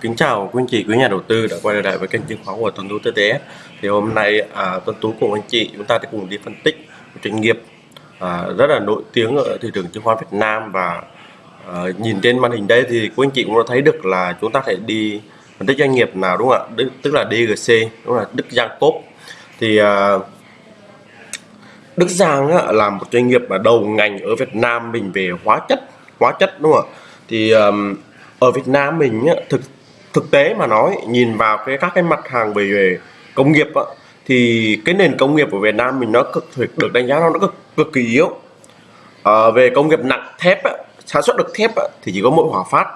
Kính chào quý anh chị, quý nhà đầu tư đã quay lại với kênh chứng khoán của Tuấn Tú TTS. Thì hôm nay à, Tuấn Tú cùng anh chị chúng ta sẽ cùng đi phân tích một doanh nghiệp à, rất là nổi tiếng ở thị trường chứng khoán Việt Nam và à, nhìn trên màn hình đây thì quý anh chị cũng đã thấy được là chúng ta thể đi phân tích doanh nghiệp nào đúng không ạ? Đức, tức là DGC, đúng là Đức Giang Cốp. Thì à, Đức Giang á, là một doanh nghiệp mà đầu ngành ở Việt Nam mình về hóa chất, hóa chất đúng không ạ? Thì um, ở Việt Nam mình á, thực thực tế mà nói nhìn vào cái các cái mặt hàng về, về công nghiệp á, thì cái nền công nghiệp của Việt Nam mình nó cực được đánh giá nó cực cực kỳ yếu. À, về công nghiệp nặng thép á, sản xuất được thép á, thì chỉ có mỗi Hòa Phát.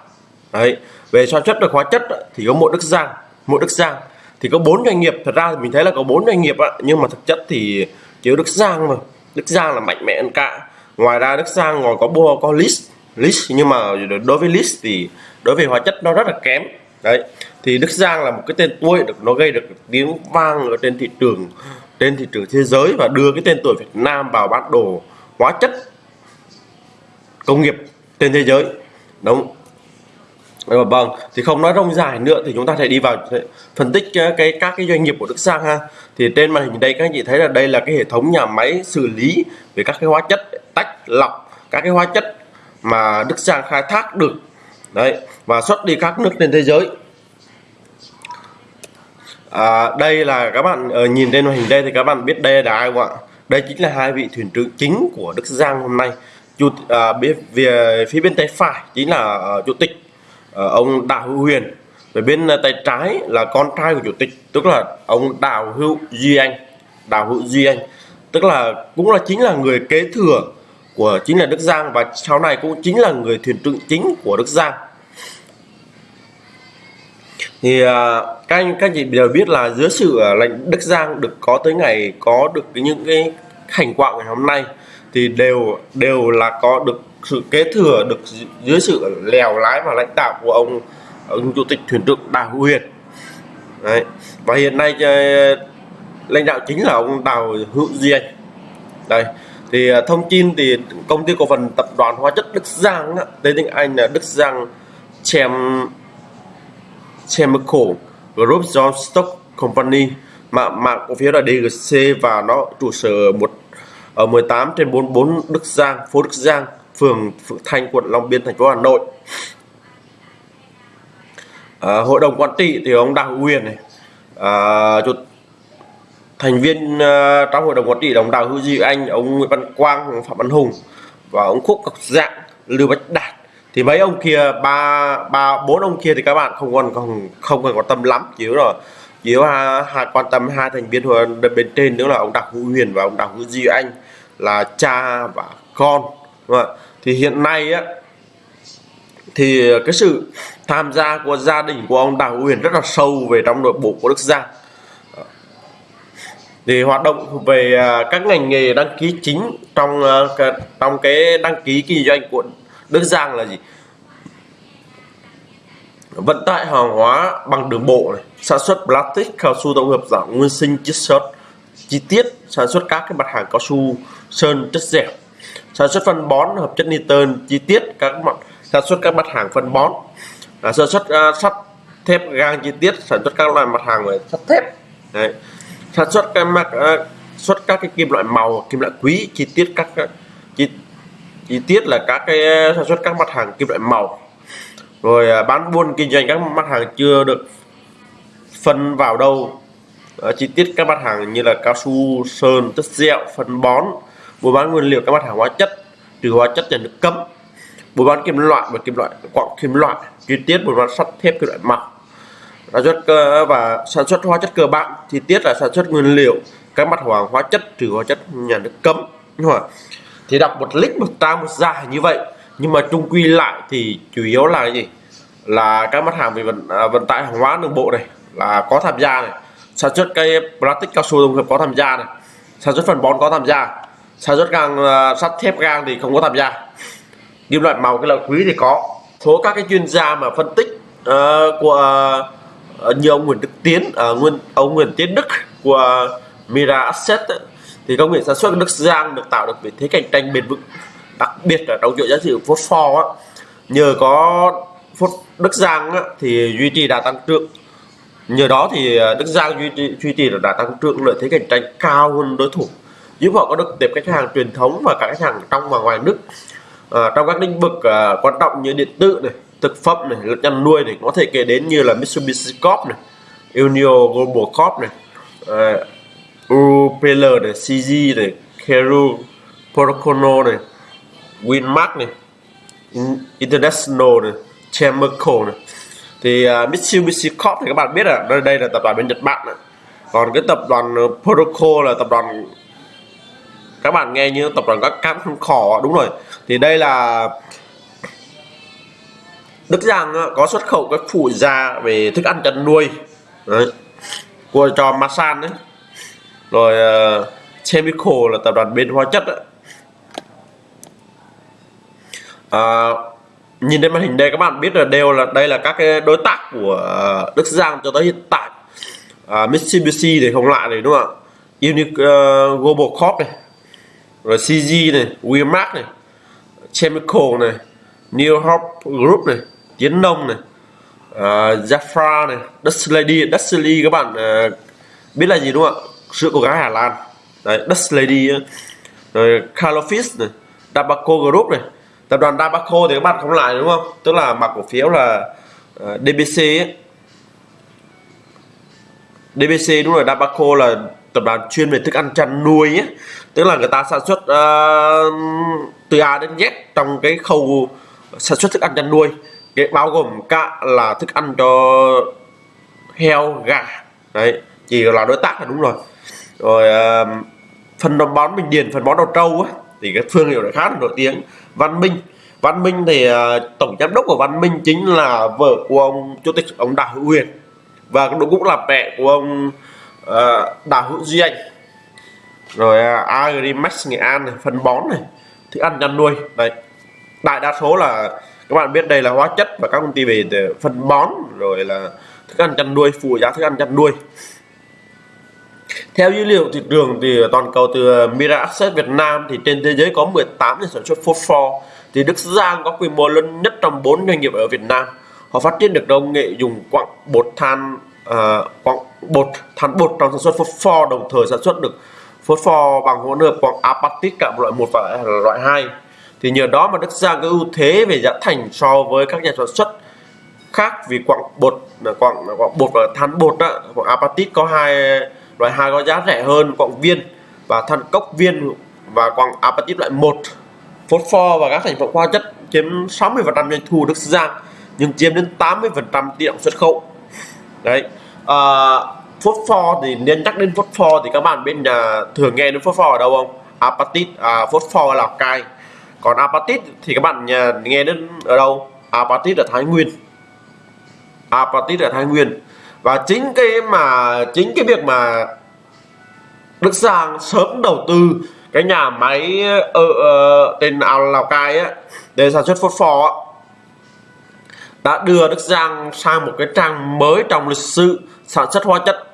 Đấy về sản xuất được hóa chất á, thì có mỗi Đức Giang mỗi Đức Giang. Thì có bốn doanh nghiệp thật ra thì mình thấy là có bốn doanh nghiệp á, nhưng mà thực chất thì chỉ có Đức Giang mà Đức Giang là mạnh mẽ hơn cả. Ngoài ra Đức Giang còn có bua có list list nhưng mà đối với list thì đối với hóa chất nó rất là kém đấy, thì Đức Giang là một cái tên tuổi được, nó gây được tiếng vang ở trên thị trường, trên thị trường thế giới và đưa cái tên tuổi Việt Nam vào bản đồ hóa chất công nghiệp trên thế giới. Đúng. Rồi vâng thì không nói rông dài nữa thì chúng ta sẽ đi vào phân tích cái các cái doanh nghiệp của Đức Giang ha. Thì trên màn hình đây các anh chị thấy là đây là cái hệ thống nhà máy xử lý về các cái hóa chất, tách lọc các cái hóa chất mà Đức Giang khai thác được đấy và xuất đi các nước trên thế giới. À, đây là các bạn uh, nhìn trên màn hình đây thì các bạn biết đây là ai không ạ? Đây chính là hai vị thuyền trưởng chính của Đức Giang hôm nay. Chủ à, bên về phía bên tay phải chính là uh, chủ tịch uh, ông Đào Hữu Huyền. Về bên uh, tay trái là con trai của chủ tịch tức là ông Đào Hữu Duy Anh. Đào Hữu Duy Anh tức là cũng là chính là người kế thừa của chính là Đức Giang và sau này cũng chính là người thuyền trưởng chính của Đức Giang thì à, các anh, các chị đều biết là dưới sự à, lãnh Đức Giang được có tới ngày, có được những cái thành quả ngày hôm nay thì đều đều là có được sự kế thừa, được dưới sự lèo lái và lãnh đạo của ông ông chủ tịch thuyền trưởng Đào Huyền Đấy. và hiện nay ờ, lãnh đạo chính là ông Đào Hữu Diên đây thì à, thông tin thì công ty cổ phần tập đoàn hóa chất Đức Giang tên tiếng Anh là Đức Giang Chem Chemical Group John Stock Company mà mã cổ phiếu là DGC và nó trụ sở một ở 18 trên 44 Đức Giang, phố Đức Giang, phường Phượng Thanh, quận Long Biên, thành phố Hà Nội. À, hội đồng quản trị thì ông Đặng Huyền này, à, chủ thành viên uh, trong hội đồng quản trị đồng Đào Hữu Duy Anh, ông Nguyễn Văn Quang, Phạm Văn Hùng và ông Khúc Ngọc Dạng, Lưu Bách Đạt. Thì mấy ông kia ba ba bốn ông kia thì các bạn không còn không không cần quan tâm lắm. Chỉ rồi chỉ có hai quan tâm hai thành viên hội bên trên nữa là ông Đặng Hữu Huyền và ông Đặng Hữu Duy Anh là cha và con đúng không? thì hiện nay á thì cái sự tham gia của gia đình của ông Đặng Hữu Huyền rất là sâu về trong nội bộ của Đức Giang thì hoạt động về à, các ngành nghề đăng ký chính trong à, trong cái đăng ký kinh doanh của Đức Giang là gì? Vận tải hàng hóa bằng đường bộ này sản xuất plastic cao su tổng hợp dạng nguyên sinh chiết xuất chi tiết sản xuất các cái mặt hàng cao su sơn chất dẻo. Sản xuất phân bón hợp chất nitơn chi tiết các mặt sản xuất các mặt hàng phân bón. À, sản xuất uh, sắt thép gang chi tiết sản xuất các loại mặt hàng về sắt thép. Đấy sản xuất các mặt ờ, uh, xuất các cái kim loại màu kim loại quý chi tiết các ờ, chi chi tiết là các cái ờ, sản xuất các mặt hàng kim loại màu. Rồi bán buôn kinh doanh các mặt hàng chưa được phân vào đâu. Chi tiết các mặt hàng như là cao su sơn chất dẻo phân bón buôn bán nguyên liệu các mặt hàng hóa chất trừ hóa chất nhà nước cấm. Buôn bán kim loại và kim loại quặng kim loại chi tiết buôn bán sắt thép kim loại màu sản xuất cơ và sản xuất hóa chất cơ bản chi tiết là sản xuất nguyên liệu các mặt hàng hóa chất trừ hóa chất nhà nước cấm. Đúng không thì đọc một lít một ta một dài như vậy. Nhưng mà chung quy lại thì chủ yếu là gì? Là các mặt hàng về vận à, vận tải hàng hóa đường bộ này là có tham gia này. Sản xuất cây plastic cao su tổng hợp có tham gia này. Sản xuất phân bón có tham gia. Sản xuất gang uh, sắt thép gang thì không có tham gia. Kim loại màu cái loại quý thì có. Số các cái chuyên gia mà phân tích uh, của uh, Ờ, như ông Nguyễn Đức Tiến uh, nguyên ông Nguyễn Tiến Đức của Mira Asset ấy, thì công nghệ sản xuất nước giang được tạo được vị thế cạnh tranh bền vững đặc biệt là trong chuỗi giá trị phosphor á. Nhờ có phốt Đức Giang á, thì duy trì đà tăng trưởng. Nhờ đó thì ờ, Đức Giang duy trì, duy trì đà tăng trưởng lợi thế cạnh tranh cao hơn đối thủ giúp họ có được tiếp khách hàng truyền thống và cả khách hàng trong và ngoài nước. À, trong các lĩnh vực à, quan trọng như điện tử này thực phẩm này lẫn chăn nuôi này có thể kể đến như là Mitsubishi Corp này Unio Global Corp này ờ, uh, Urupeller này CG này Keru Procono này Winmark này International này Chemical này thì uh, Mitsubishi Corp thì các bạn biết là đây đây là tập đoàn bên Nhật Bản này. còn cái tập đoàn ờ, Proco là tập đoàn các bạn nghe như tập đoàn các cam không khỏ đúng rồi thì đây là Đức Giang ờ, có xuất khẩu các phụ gia về thức ăn chăn nuôi. Đấy. của cho Masan đấy rồi uh, Chemical là tập đoàn bên hóa chất đấy. À, ờ, nhìn trên màn hình đây các bạn biết là đều là đây là các cái đối tác của Đức Giang cho tới hiện tại. À, Mitsubishi thì không lại này đúng không ạ? Unic uh, Global Corp này. Rồi CG này Winmark này. Chemical này. New Hope Group này. Tiến Nông này uh, Jafra này Dutch Lady Dutch Lady các bạn uh, biết là gì đúng không ạ? Sữa của gái Hà Lan. Đấy Dutch Lady rồi Calofis này Dabaco Group này. Tập đoàn Dabaco thì các bạn không lại đúng không? Tức là mặc cổ phiếu là à, uh, DBC ấy. DBC đúng rồi Dabaco là tập đoàn chuyên về thức ăn chăn nuôi ấy. tức là người ta sản xuất uh, từ A đến Z trong cái khâu sản xuất thức ăn chăn nuôi cái bao gồm cả là thức ăn cho heo gà. Đấy chỉ là đối tác là đúng rồi. Rồi uh, phần đồng bón bình điền phần bón đầu trâu á thì cái thương hiệu này khá là nổi tiếng. Văn minh. Văn minh thì uh, tổng giám đốc của văn minh chính là vợ của ông chủ tịch ông đào hữu huyền. Và cũng là mẹ của ông uh, đào hữu duy anh. Rồi uh, agrimax nghệ an này phân bón này thức ăn chăn nuôi. Đấy đại đa số là các bạn biết đây là hóa chất và các công ty về phân bón rồi là thức ăn chăn nuôi phụ giá thức ăn chăn nuôi. Theo dữ liệu thị trường thì toàn cầu từ ờ, Mira Access Việt Nam thì trên thế giới có 18 nhà sản xuất phosphor thì Đức Giang có quy mô lớn nhất trong 4 doanh nghiệp ở Việt Nam. Họ phát triển được công nghệ dùng quặng bột than uh, quặng bột than bột trong sản xuất phosphor đồng thời sản xuất được phosphor bằng hỗn hợp quặng apatit cả loại 1 và loại 2 thì nhờ đó mà Đức Giang có ưu thế về giá thành so với các nhà sản xuất khác vì quặng bột là quặng quặng bột và than bột đó, quặng apatit có hai loại hai có giá rẻ hơn quặng viên và than cốc viên và quặng apatit loại 1 phosphor và các thành phần hóa chất chiếm 60% doanh thu Đức Giang nhưng chiếm đến 80% tỷ trọng xuất khẩu. Đấy à, phosphor thì nên nhắc đến phosphor thì các bạn bên nhà thường nghe đến phosphor ở đâu không? Apatit à, phosphor là cai còn apatit thì các bạn nhà nghe đến ở đâu? Apatit ở Thái Nguyên. Apatit ở Thái Nguyên. Và chính cái mà chính cái việc mà Đức Giang sớm đầu tư cái nhà máy ở uh, tên Lào Cai á để sản xuất phốt á đã đưa Đức Giang sang một cái trang mới trong lịch sử sản xuất hóa chất.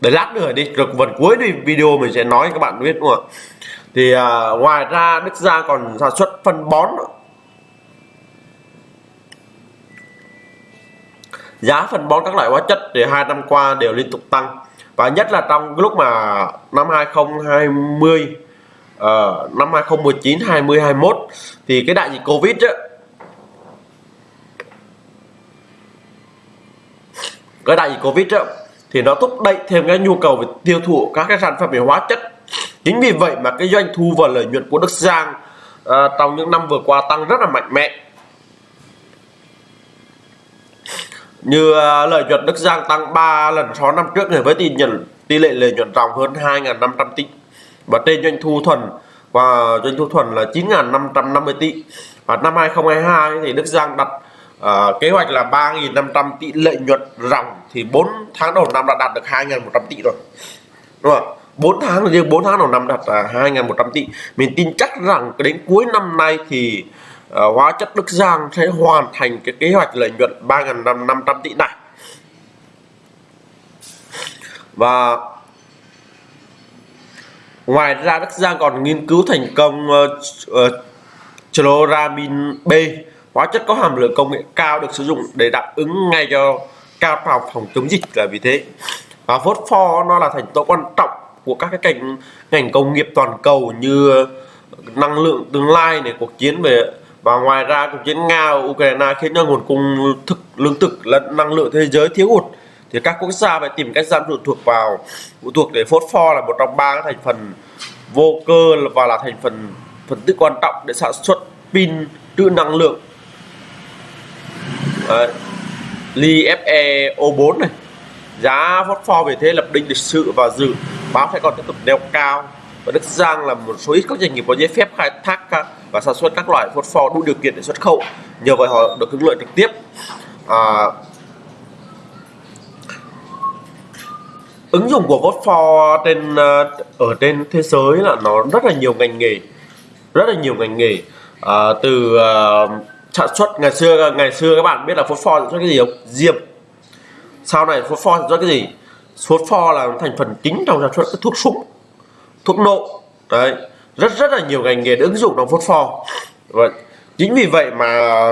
Để lát nữa đi rồi phần cuối đi video mình sẽ nói các bạn biết đúng không ạ? Thì à, ngoài ra Đức Giang còn sản xuất phân bón giá phân bón các loại hóa chất thì hai năm qua đều liên tục tăng. Và nhất là trong cái lúc mà năm 2020 uh, ờ, năm 2019 20 21 thì cái đại dịch Covid á cái đại dịch Covid á thì nó thúc đẩy thêm cái nhu cầu về tiêu thụ các cái sản phẩm về hóa chất chính vì vậy mà cái doanh thu và lợi nhuận của Đức Giang à, trong những năm vừa qua tăng rất là mạnh mẽ. Như à, lợi nhuận Đức Giang tăng 3 lần so năm trước này với tỷ nhận tỷ lệ lợi nhuận ròng hơn 2.500 tỷ. Và trên doanh thu thuần và doanh thu thuần là 9.550 tỷ. Và năm 2022 thì Đức Giang đặt à, kế hoạch là 3.500 tỷ lợi nhuận ròng thì 4 tháng đầu năm đã đạt được 2.100 tỷ rồi. Đúng không 4 tháng là riêng 4 tháng đầu năm đạt là 2.100 tỷ mình tin chắc rằng đến cuối năm nay thì uh, hóa chất Đức Giang sẽ hoàn thành cái kế hoạch lợi nhuận 3.500 tỷ này. Và ngoài ra Đức Giang còn nghiên cứu thành công uh, uh, chloramin B. Hóa chất có hàm lượng công nghệ cao được sử dụng để đáp ứng ngay cho cao phòng chống dịch là vì thế. Và phốt pho nó là thành tố quan trọng của các cái ngành ngành công nghiệp toàn cầu như năng lượng tương lai này cuộc chiến về và ngoài ra cuộc chiến nga và ukraine khiến cho nguồn cung thực lương thực lẫn năng lượng thế giới thiếu hụt. Thì các quốc gia phải tìm cách giảm phụ thuộc vào phụ thuộc để phốt pho là một trong ba thành phần vô cơ và là thành phần phần tử quan trọng để sản xuất pin trữ năng lượng. À, li FeO4 này. Giá phốt pho về thế lập đỉnh lịch sử và dự báo sẽ còn tiếp tục đeo cao. Và Đức Giang là một số ít các doanh nghiệp có giấy phép khai thác và sản xuất các loại phốt pho đủ điều kiện để xuất khẩu. Nhờ vậy họ được hưởng lợi trực tiếp. À, ứng dụng của phốt pho trên à, ở trên thế giới là nó rất là nhiều ngành nghề rất là nhiều ngành nghề. À, từ uh, sản xuất ngày xưa ngày xưa các bạn biết là phốt pho sản xuất cái gì không? Diệp sau này phốt pho sản xuất cái gì? Phốt pho là thành phần chính trong sản xuất các thuốc súng thuốc nổ. Đấy rất rất là nhiều ngành nghề ứng dụng trong phốt pho. Và chính vì vậy mà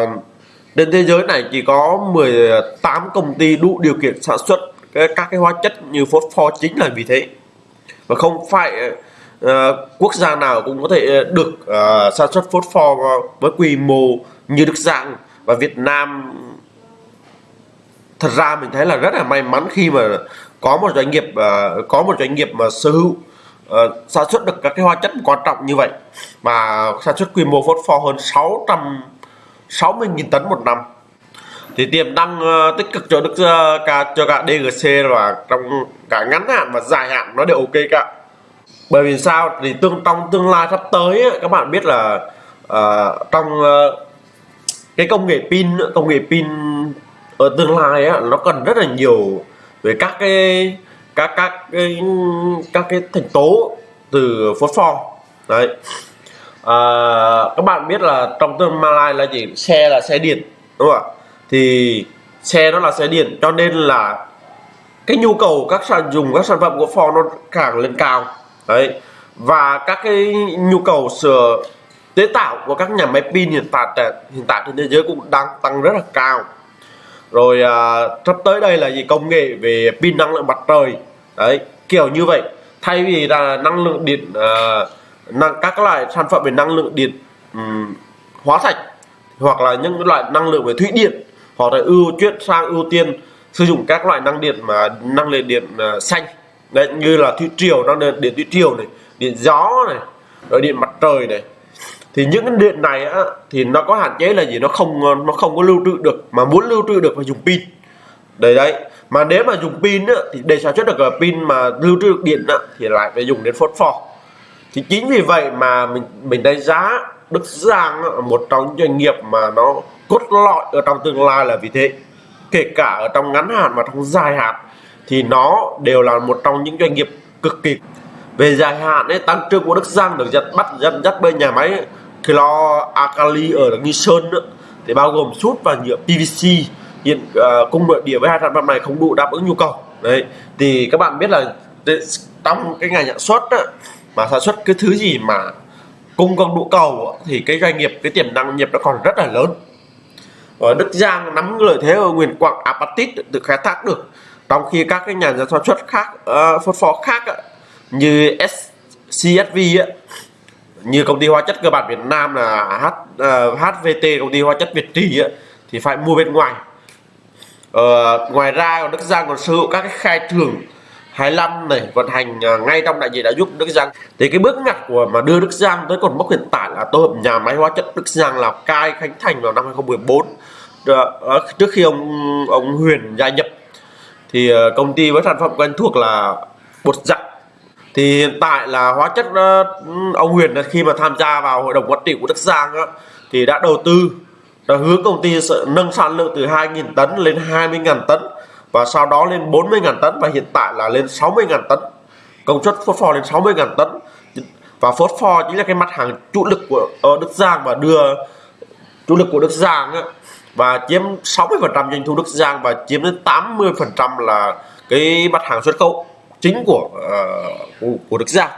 trên thế giới này chỉ có 18 công ty đủ điều kiện sản xuất các cái hóa chất như phốt pho chính là vì thế. Và không phải uh, quốc gia nào cũng có thể được uh, sản xuất phốt pho với quy mô như Đức Giang và Việt Nam. Thật ra mình thấy là rất là may mắn khi mà có một doanh nghiệp uh, có một doanh nghiệp mà sở hữu uh, sản xuất được các cái hóa chất quan trọng như vậy mà sản xuất quy mô phốt pho hơn 660.000 tấn một năm. Thì tiềm năng uh, tích cực cho đức uh, cả cho cả DGC và trong cả ngắn hạn và dài hạn nó đều ok cả. Bởi vì sao? Thì tương trong tương lai sắp tới ấy, các bạn biết là uh, trong uh, cái công nghệ pin công nghệ pin ở tương lai á, nó cần rất là nhiều về các cái các các cái các cái thành tố từ phốt pho đấy. À, các bạn biết là trong tương lai là gì? Xe là xe điện đúng không ạ? Thì xe nó là xe điện cho nên là cái nhu cầu các sản dùng các sản phẩm của Ford nó càng lên cao. Đấy. Và các cái nhu cầu sửa chế tạo của các nhà máy pin hiện tại hiện tại trên thế giới cũng đang tăng rất là cao rồi à, sắp tới đây là gì? Công nghệ về pin năng lượng mặt trời. Đấy kiểu như vậy. Thay vì là năng lượng điện à, năng các loại sản phẩm về năng lượng điện um, hóa thạch hoặc là những loại năng lượng về thủy điện họ sẽ ưu chuyển sang ưu tiên sử dụng các loại năng điện mà năng lượng điện uh, xanh. Đấy như là thủy triều năng lượng điện thủy triều này điện gió này rồi điện mặt trời này thì những cái điện này á, thì nó có hạn chế là gì? Nó không nó không có lưu trữ được mà muốn lưu trữ được phải dùng pin. Đấy đấy. Mà nếu mà dùng pin á, thì để sản xuất được pin mà lưu trữ được điện á, thì lại phải dùng đến phốt pho. Thì chính vì vậy mà mình mình đánh giá Đức Giang á, một trong doanh nghiệp mà nó cốt lõi ở trong tương lai là vì thế. Kể cả ở trong ngắn hạn và trong dài hạn thì nó đều là một trong những doanh nghiệp cực kỳ. Về dài hạn ấy tăng trưởng của Đức Giang được dắt bắt dẫn dắt bên nhà máy Clo alkali ở Nghi Sơn nữa, thì bao gồm sút và nhựa PVC hiện à, uh, cung nội địa với hai sản phẩm này không đủ đáp ứng nhu cầu. Đấy thì các bạn biết là trong cái ngành sản xuất á, mà sản xuất cái thứ gì mà cung không đủ cầu thì cái doanh nghiệp cái tiềm năng nghiệp nó còn rất là lớn. Ở Đức Giang nắm lợi thế ở Nguyên Quảng apatit được khai thác được. Trong khi các cái nhà sản xuất khác ờ, uh, phốt phó khác như CSV như công ty hóa chất cơ bản Việt Nam là H, ờ, uh, HVT công ty hóa chất Việt Trì thì phải mua bên ngoài. Uh, ngoài ra còn Đức Giang còn sở hữu các cái khai thưởng 25 này vận hành uh, ngay trong đại diện đã giúp Đức Giang. Thì cái bước ngoặt của mà đưa Đức Giang tới còn mốc hiện tại là tổ hợp nhà máy hóa chất Đức Giang Lào Cai khánh thành vào năm 2014 uh, trước khi ông ông Huyền gia nhập thì uh, công ty với sản phẩm quen thuộc là bột giặt thì hiện tại là hóa chất ờ, ông Huyền khi mà tham gia vào hội đồng quản trị của Đức Giang á thì đã đầu tư đã hướng công ty sẽ nâng sản lượng từ 2.000 tấn lên 20.000 tấn và sau đó lên 40.000 tấn và hiện tại là lên 60.000 tấn. Công suất phốt pho lên 60.000 tấn. Và phốt pho chính là cái mặt hàng chủ lực của ờ, Đức Giang và đưa chủ lực của Đức Giang á, và chiếm 60% doanh thu Đức Giang và chiếm đến 80% là cái mặt hàng xuất khẩu chính của uh, của, Đức Giang.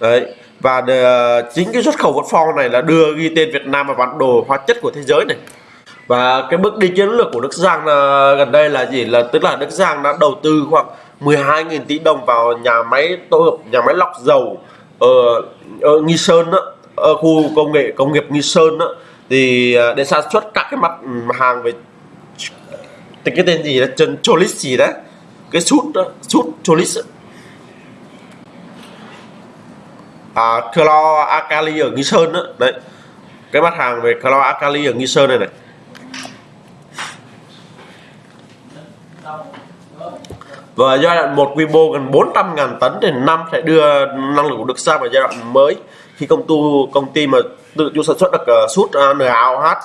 Đấy và uh, chính cái xuất khẩu vật phong này là đưa ghi tên Việt Nam vào bản đồ hóa chất của thế giới này. Và cái bước đi chiến lược của Đức Giang là gần đây là gì? Là tức là Đức Giang đã đầu tư khoảng 12.000 tỷ đồng vào nhà máy tổ hợp nhà máy lọc dầu ở, ở Nghi Sơn đó, ở khu công nghệ công nghiệp Nghi Sơn đó, thì để sản xuất các cái mặt hàng về cái tên gì là chân cholis gì đấy cái sút đó sút cholis à, clo alkali ở Nghi Sơn đó đấy cái mặt hàng về clo alkali ở Nghi Sơn này này. Và giai đoạn một quy mô gần 400.000 tấn thì năm sẽ đưa năng lượng của Đức sang vào giai đoạn mới. Khi công tu công ty mà tự chủ sản xuất được uh, sút ờ, uh, NaOH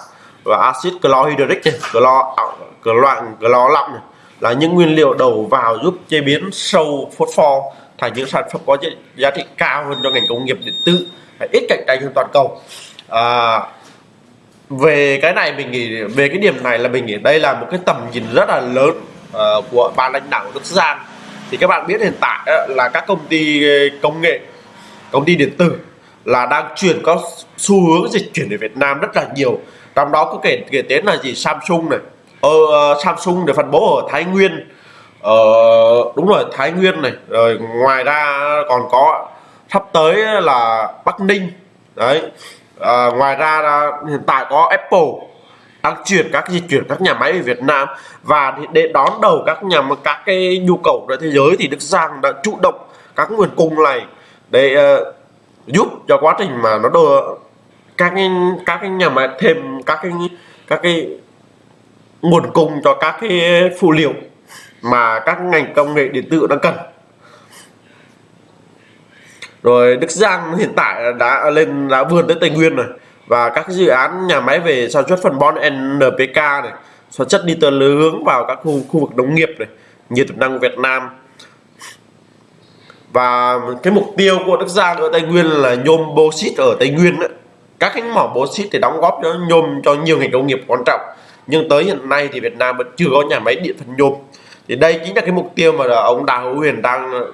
và axit clohydric này, clo clo clo lỏng này là những nguyên liệu đầu vào giúp chế biến sâu phosphor thành những sản phẩm có giá trị cao hơn cho ngành công nghiệp điện tử ít cạnh tranh hơn toàn cầu. À, về cái này mình nghĩ về cái điểm này là mình nghĩ đây là một cái tầm nhìn rất là lớn uh, của ban lãnh đạo Đức Giang thì các bạn biết hiện tại uh, là các công ty ờ, công nghệ công ty điện tử là đang chuyển có xu hướng dịch chuyển về Việt Nam rất là nhiều. Trong đó có kể kể đến là gì? Samsung này Ờ, ờ, Samsung để phân bố ở Thái Nguyên. Ờ, đúng rồi Thái Nguyên này. Rồi ngoài ra còn có sắp tới là Bắc Ninh. Đấy. À, ngoài ra là hiện tại có Apple đang chuyển các di chuyển các nhà máy về Việt Nam và để đón đầu các nhà các cái nhu cầu của thế giới thì Đức Giang đã chủ động các nguồn cung này để uh, giúp cho quá trình mà nó đưa các cái các cái nhà máy thêm các cái các cái nguồn cung cho các cái phụ liệu mà các ngành công nghệ điện tử đang cần. Rồi Đức Giang hiện tại đã lên, đã vươn tới Tây Nguyên rồi. Và các dự án nhà máy về sản xuất phân bón NPK này, sản xuất đi từ hướng vào các khu khu vực nông nghiệp này, như tiềm năng Việt Nam. Và cái mục tiêu của Đức Giang ở Tây Nguyên là nhôm bauxit ở Tây Nguyên đó. các cái mỏ bauxit thì đóng góp cho, nhôm cho nhiều ngành công nghiệp quan trọng nhưng tới hiện nay thì Việt Nam vẫn chưa có nhà máy điện phân nhôm. Thì đây chính là cái mục tiêu mà ông Đào Hữu Huyền đang ờ,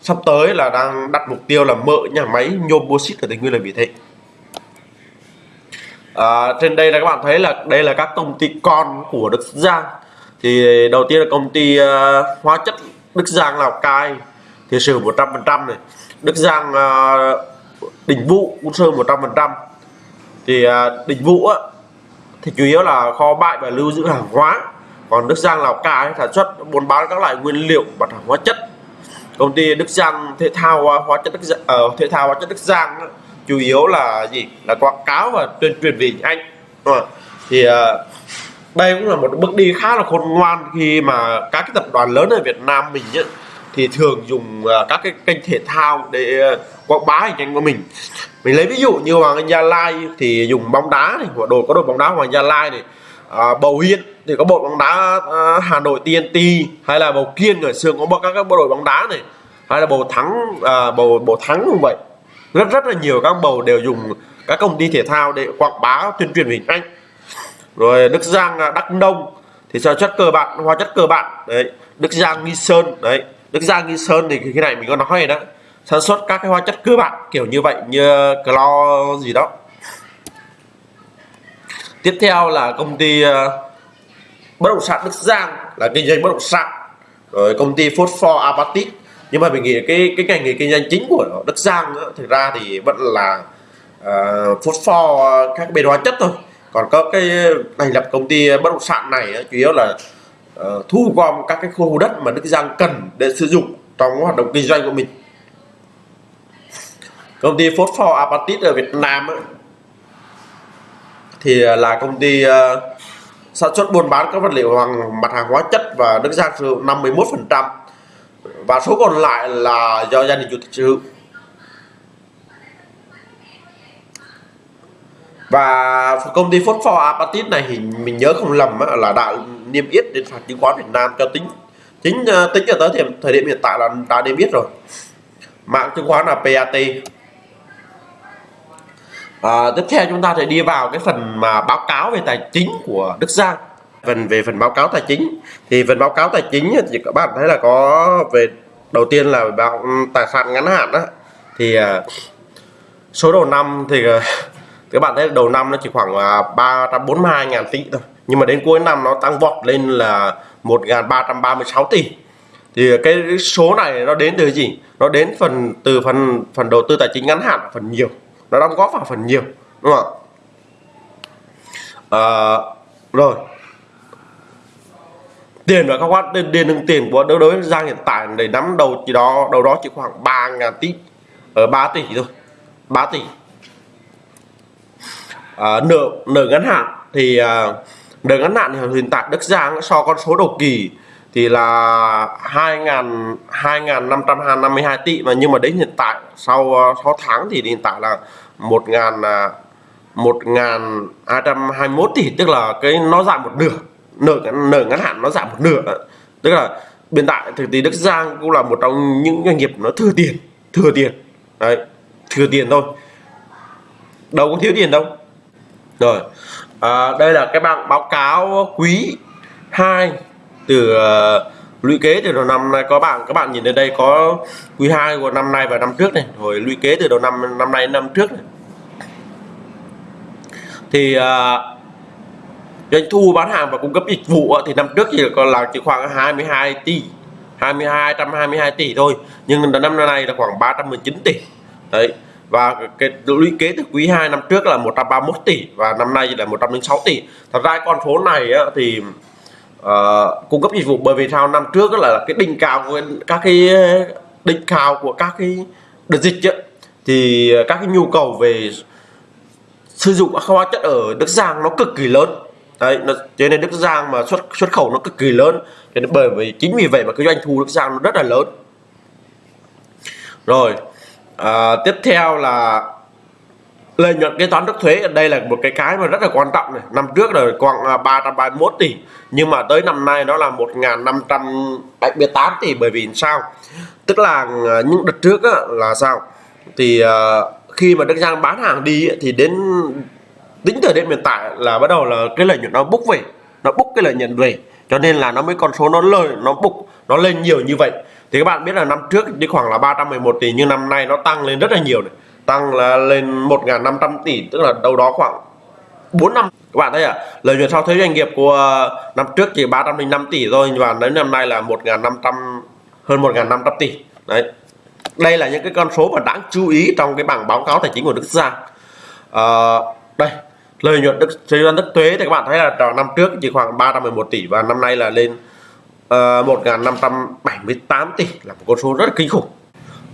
sắp tới là đang đặt mục tiêu là mở nhà máy nhôm bauxit ở Tây Nguyên là vì thế. À, trên đây là các bạn thấy là đây là các công ty con của Đức Giang. Thì đầu tiên là công ty uh, hóa chất Đức Giang Lào Cai thì sử 100% này. Đức Giang ờ, uh, đỉnh vụ cũng sơn 100% thì uh, đỉnh vụ á, thì chủ yếu là kho bãi và lưu giữ hàng hóa. Còn Đức Giang Lào Cai sản xuất buôn bán các loại nguyên liệu và hàng hóa chất. Công ty Đức Giang thể thao à, hóa chất Đức uh, thể thao hóa chất Đức Giang chủ yếu là gì? Là quảng cáo và tuyên truyền về anh đúng không? thì uh, đây cũng là một bước đi khá là khôn ngoan khi mà các cái tập đoàn lớn ở Việt Nam mình ấy, thì thường dùng uh, các cái kênh thể thao để uh, quảng bá hình ảnh của mình mình lấy ví dụ như Hoàng Anh Gia Lai thì dùng bóng đá này của đội có đội bóng đá Hoàng Gia Lai này à, Bầu Hiên thì có bộ bóng đá à, Hà Nội TNT hay là Bầu Kiên ở xưa có các các bộ đội bóng đá này hay là Bầu Thắng à, Bầu Bầu Thắng cũng vậy. Rất rất là nhiều các bầu đều dùng các công ty thể thao để quảng bá tuyên truyền hình anh rồi Đức Giang à, Đắk Nông thì sao chất cơ bản hóa chất cơ bản đấy Đức Giang Nghi Sơn đấy. Đức Giang Nghi Sơn thì cái này mình có nói rồi đó sản xuất các cái hóa chất cơ bản kiểu như vậy như clo gì đó. Tiếp theo là công ty uh, bất động sản Đức Giang là kinh doanh bất động sản. Rồi công ty Phosphor Apatit. Nhưng mà mình nghĩ cái cái ngành nghề kinh doanh chính của Đức Giang đó, thực ra thì vẫn là ờ, uh, phosphor các bên hóa chất thôi. Còn có cái thành lập công ty bất động sản này chủ yếu là uh, thu gom các cái khu đất mà Đức Giang cần để sử dụng trong hoạt động kinh doanh của mình công ty phosphor apatit ở Việt Nam ấy, thì à, là công ty uh, sản xuất buôn bán các vật liệu hoàng mặt hàng hóa chất và Đức Giang sử dụng 51 phần trăm. Và số còn lại là do gia đình chủ tịch sở hữu. Và công ty Phosphor Apatit này thì mình nhớ không lầm là đã niêm yết đến sàn chứng khoán Việt Nam cho tính chính à, tính cho tới thời, thời điểm hiện tại là đã niêm yết rồi. Mạng chứng khoán là PAT à, tiếp theo chúng ta sẽ đi vào cái phần mà báo cáo về tài chính của Đức Giang. Phần về phần báo cáo tài chính thì phần báo cáo tài chính thì các bạn thấy là có về đầu tiên là báo ừ, tài sản ngắn hạn đó thì ờ, số đầu năm thì ờ, các bạn thấy đầu năm nó chỉ khoảng 342 ngàn tỷ thôi. Nhưng mà đến cuối năm nó tăng vọt lên là 1.336 tỷ. Thì cái số này nó đến từ gì? Nó đến phần từ phần phần đầu tư tài chính ngắn hạn phần nhiều nó đóng góp vào phần nhiều đúng không ạ? À, rồi. Tiền và các khoản tiền tiền tiền của đối đối giang hiện tại để nắm đầu chỉ đó đầu đó chỉ khoảng 3 ngàn tỷ ờ, ở 3 tỷ thôi 3 tỷ. À, nợ nợ ngắn hạn thì à, nợ ngắn hạn hiện tại Đức Giang so con số đầu kỳ thì là 2.000 2.552 tỷ mà nhưng mà đến hiện tại sau ờ, 6 tháng thì hiện tại là 1.000 1.221 à, tỷ tức là cái nó giảm một nửa nợ nợ ngắn hạn nó giảm một nửa. Tức là hiện tại thực tế Đức Giang cũng là một trong những doanh nghiệp nó thừa tiền thừa tiền. Đấy thừa tiền thôi. Đâu có thiếu tiền đâu. Rồi à, đây là cái bảng báo cáo quý 2 từ uh, lũy kế từ đầu năm nay có bạn các bạn nhìn ở đây có quý 2 của năm nay và năm trước này. Rồi lũy kế từ đầu năm năm nay năm trước này. Thì uh, doanh thu bán hàng và cung cấp dịch vụ thì năm trước chỉ còn là chỉ khoảng 22 tỷ 22 122 tỷ thôi. Nhưng năm nay là khoảng 319 tỷ. Đấy và cái lũy kế từ quý 2 năm trước là 131 tỷ và năm nay là 106 tỷ. Thật ra con số này á, thì uh, cung cấp dịch vụ bởi vì sao? Năm trước là cái đỉnh cao của các cái ờ, đỉnh cao của các cái đợt dịch ấy, thì ờ, các cái nhu cầu về sử dụng các hóa chất ở Đức Giang nó cực kỳ lớn. Đấy nó, cho nên Đức Giang mà xuất xuất khẩu nó cực kỳ lớn. Cho nên bởi vì chính vì vậy mà cái doanh thu Đức Giang nó rất là lớn. Rồi à, tiếp theo là lợi nhuận kế toán trước thuế ở đây là một cái cái mà rất là quan trọng này. Năm trước là khoảng à, 331 tỷ. Nhưng mà tới năm nay nó là 1.578 tỷ bởi vì sao? Tức là à, những đợt trước á, là sao? Thì uh, khi mà Đức Giang bán hàng đi thì đến tính thời điểm hiện tại là bắt đầu là cái lợi nhuận nó bốc về. Nó bốc cái lợi nhuận về. Cho nên là nó mới con số nó lời nó bục nó lên nhiều như vậy. Thì các bạn biết là năm trước chỉ khoảng là 311 tỷ nhưng năm nay nó tăng lên rất là nhiều này tăng là lên 1.500 tỷ tức là đâu đó khoảng 4 năm. Các bạn thấy ạ à lợi nhuận sau thuế doanh nghiệp của năm trước chỉ 305 tỷ thôi và đến năm nay là 1.500 hơn 1.500 tỷ. Đấy. Đây là những cái con số mà đáng chú ý trong cái bảng báo cáo tài chính của Đức Giang. À, đây lợi nhuận đức thuế đức thuế thì các bạn thấy là trong năm trước chỉ khoảng 311 tỷ và năm nay là lên ờ, uh, 1.578 tỷ là một con số rất là kinh khủng.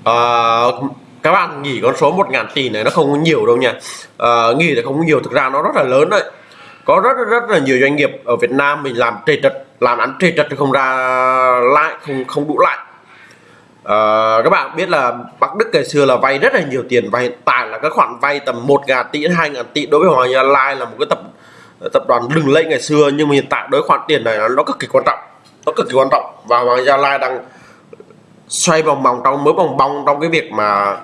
Uh, các bạn nghĩ con số 1.000 tỷ này nó không có nhiều đâu nha. À, nghĩ là không có nhiều thực ra nó rất là lớn đấy. Có rất rất là nhiều doanh nghiệp ở Việt Nam mình làm trề trật làm ăn trề trật không ra lại không không đủ lại. À, các bạn biết là Bắc Đức ngày xưa là vay rất là nhiều tiền và hiện tại là các khoản vay tầm 1 ngàn tỷ 2 ngàn tỷ đối với Hoàng Gia Lai là một cái tập tập đoàn lừng lẫy ngày xưa nhưng mà hiện tại đối khoản tiền này nó cực kỳ quan trọng nó cực kỳ quan trọng. Và Hoàng Gia Lai đang xoay vòng vòng trong mới vòng vòng trong cái việc mà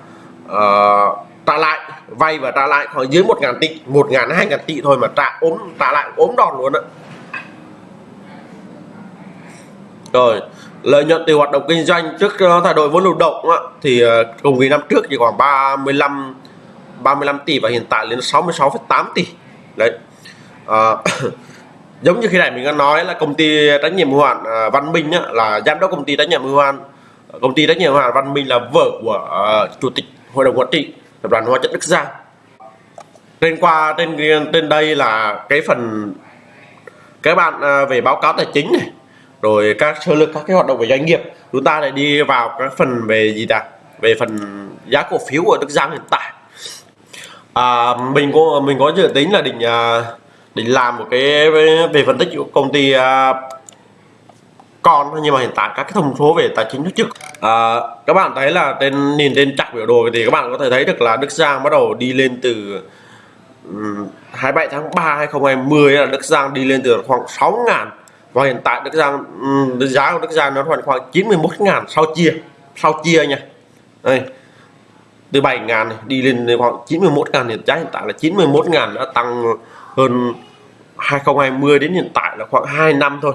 uh, trả lại vay và trả lại khoảng dưới 1 ngàn tỷ 1 ngàn 2 ngàn tỷ thôi mà trả ốm trả lại ốm đòn luôn á. Rồi lợi nhuận từ hoạt động kinh doanh trước ờ, thay đổi vốn lưu động á, thì ờ, cùng kỳ năm trước chỉ khoảng 35 35 tỷ và hiện tại lên 66,8 tỷ đấy. À, giống như khi này mình đã nói là công ty trách nhiệm hữu hạn Văn Minh á, là giám đốc công ty trách nhiệm hữu hạn công ty trách nhiệm hữu hạn Văn Minh là vợ của uh, chủ tịch hội đồng quản trị tập đoàn Hóa chất Đức Giang. Trên qua trên trên đây là cái phần các bạn à, về báo cáo tài chính này rồi các sơ lược các cái hoạt động về doanh nghiệp. Chúng ta lại đi vào các phần về gì ta? Về phần giá cổ phiếu của Đức Giang hiện tại. À, mình có mình có dự tính là định à, định làm một cái về phân tích của công ty à, con nhưng mà hiện tại các cái thông số về tài chính trước à, các bạn thấy là trên nhìn trên chặt biểu đồ thì các bạn có thể thấy được là Đức Giang bắt đầu đi lên từ 27 tháng 3 2020 là Đức Giang đi lên từ khoảng 6 ngàn. Và hiện tại Đức Giang giá của Đức Giang nó khoảng khoảng 91 ngàn sau chia sau chia nha. Đây từ 7 ngàn đi lên khoảng 91 ngàn hiện giá hiện tại là 91 ngàn đã tăng hơn 2020 đến hiện tại là khoảng 2 năm thôi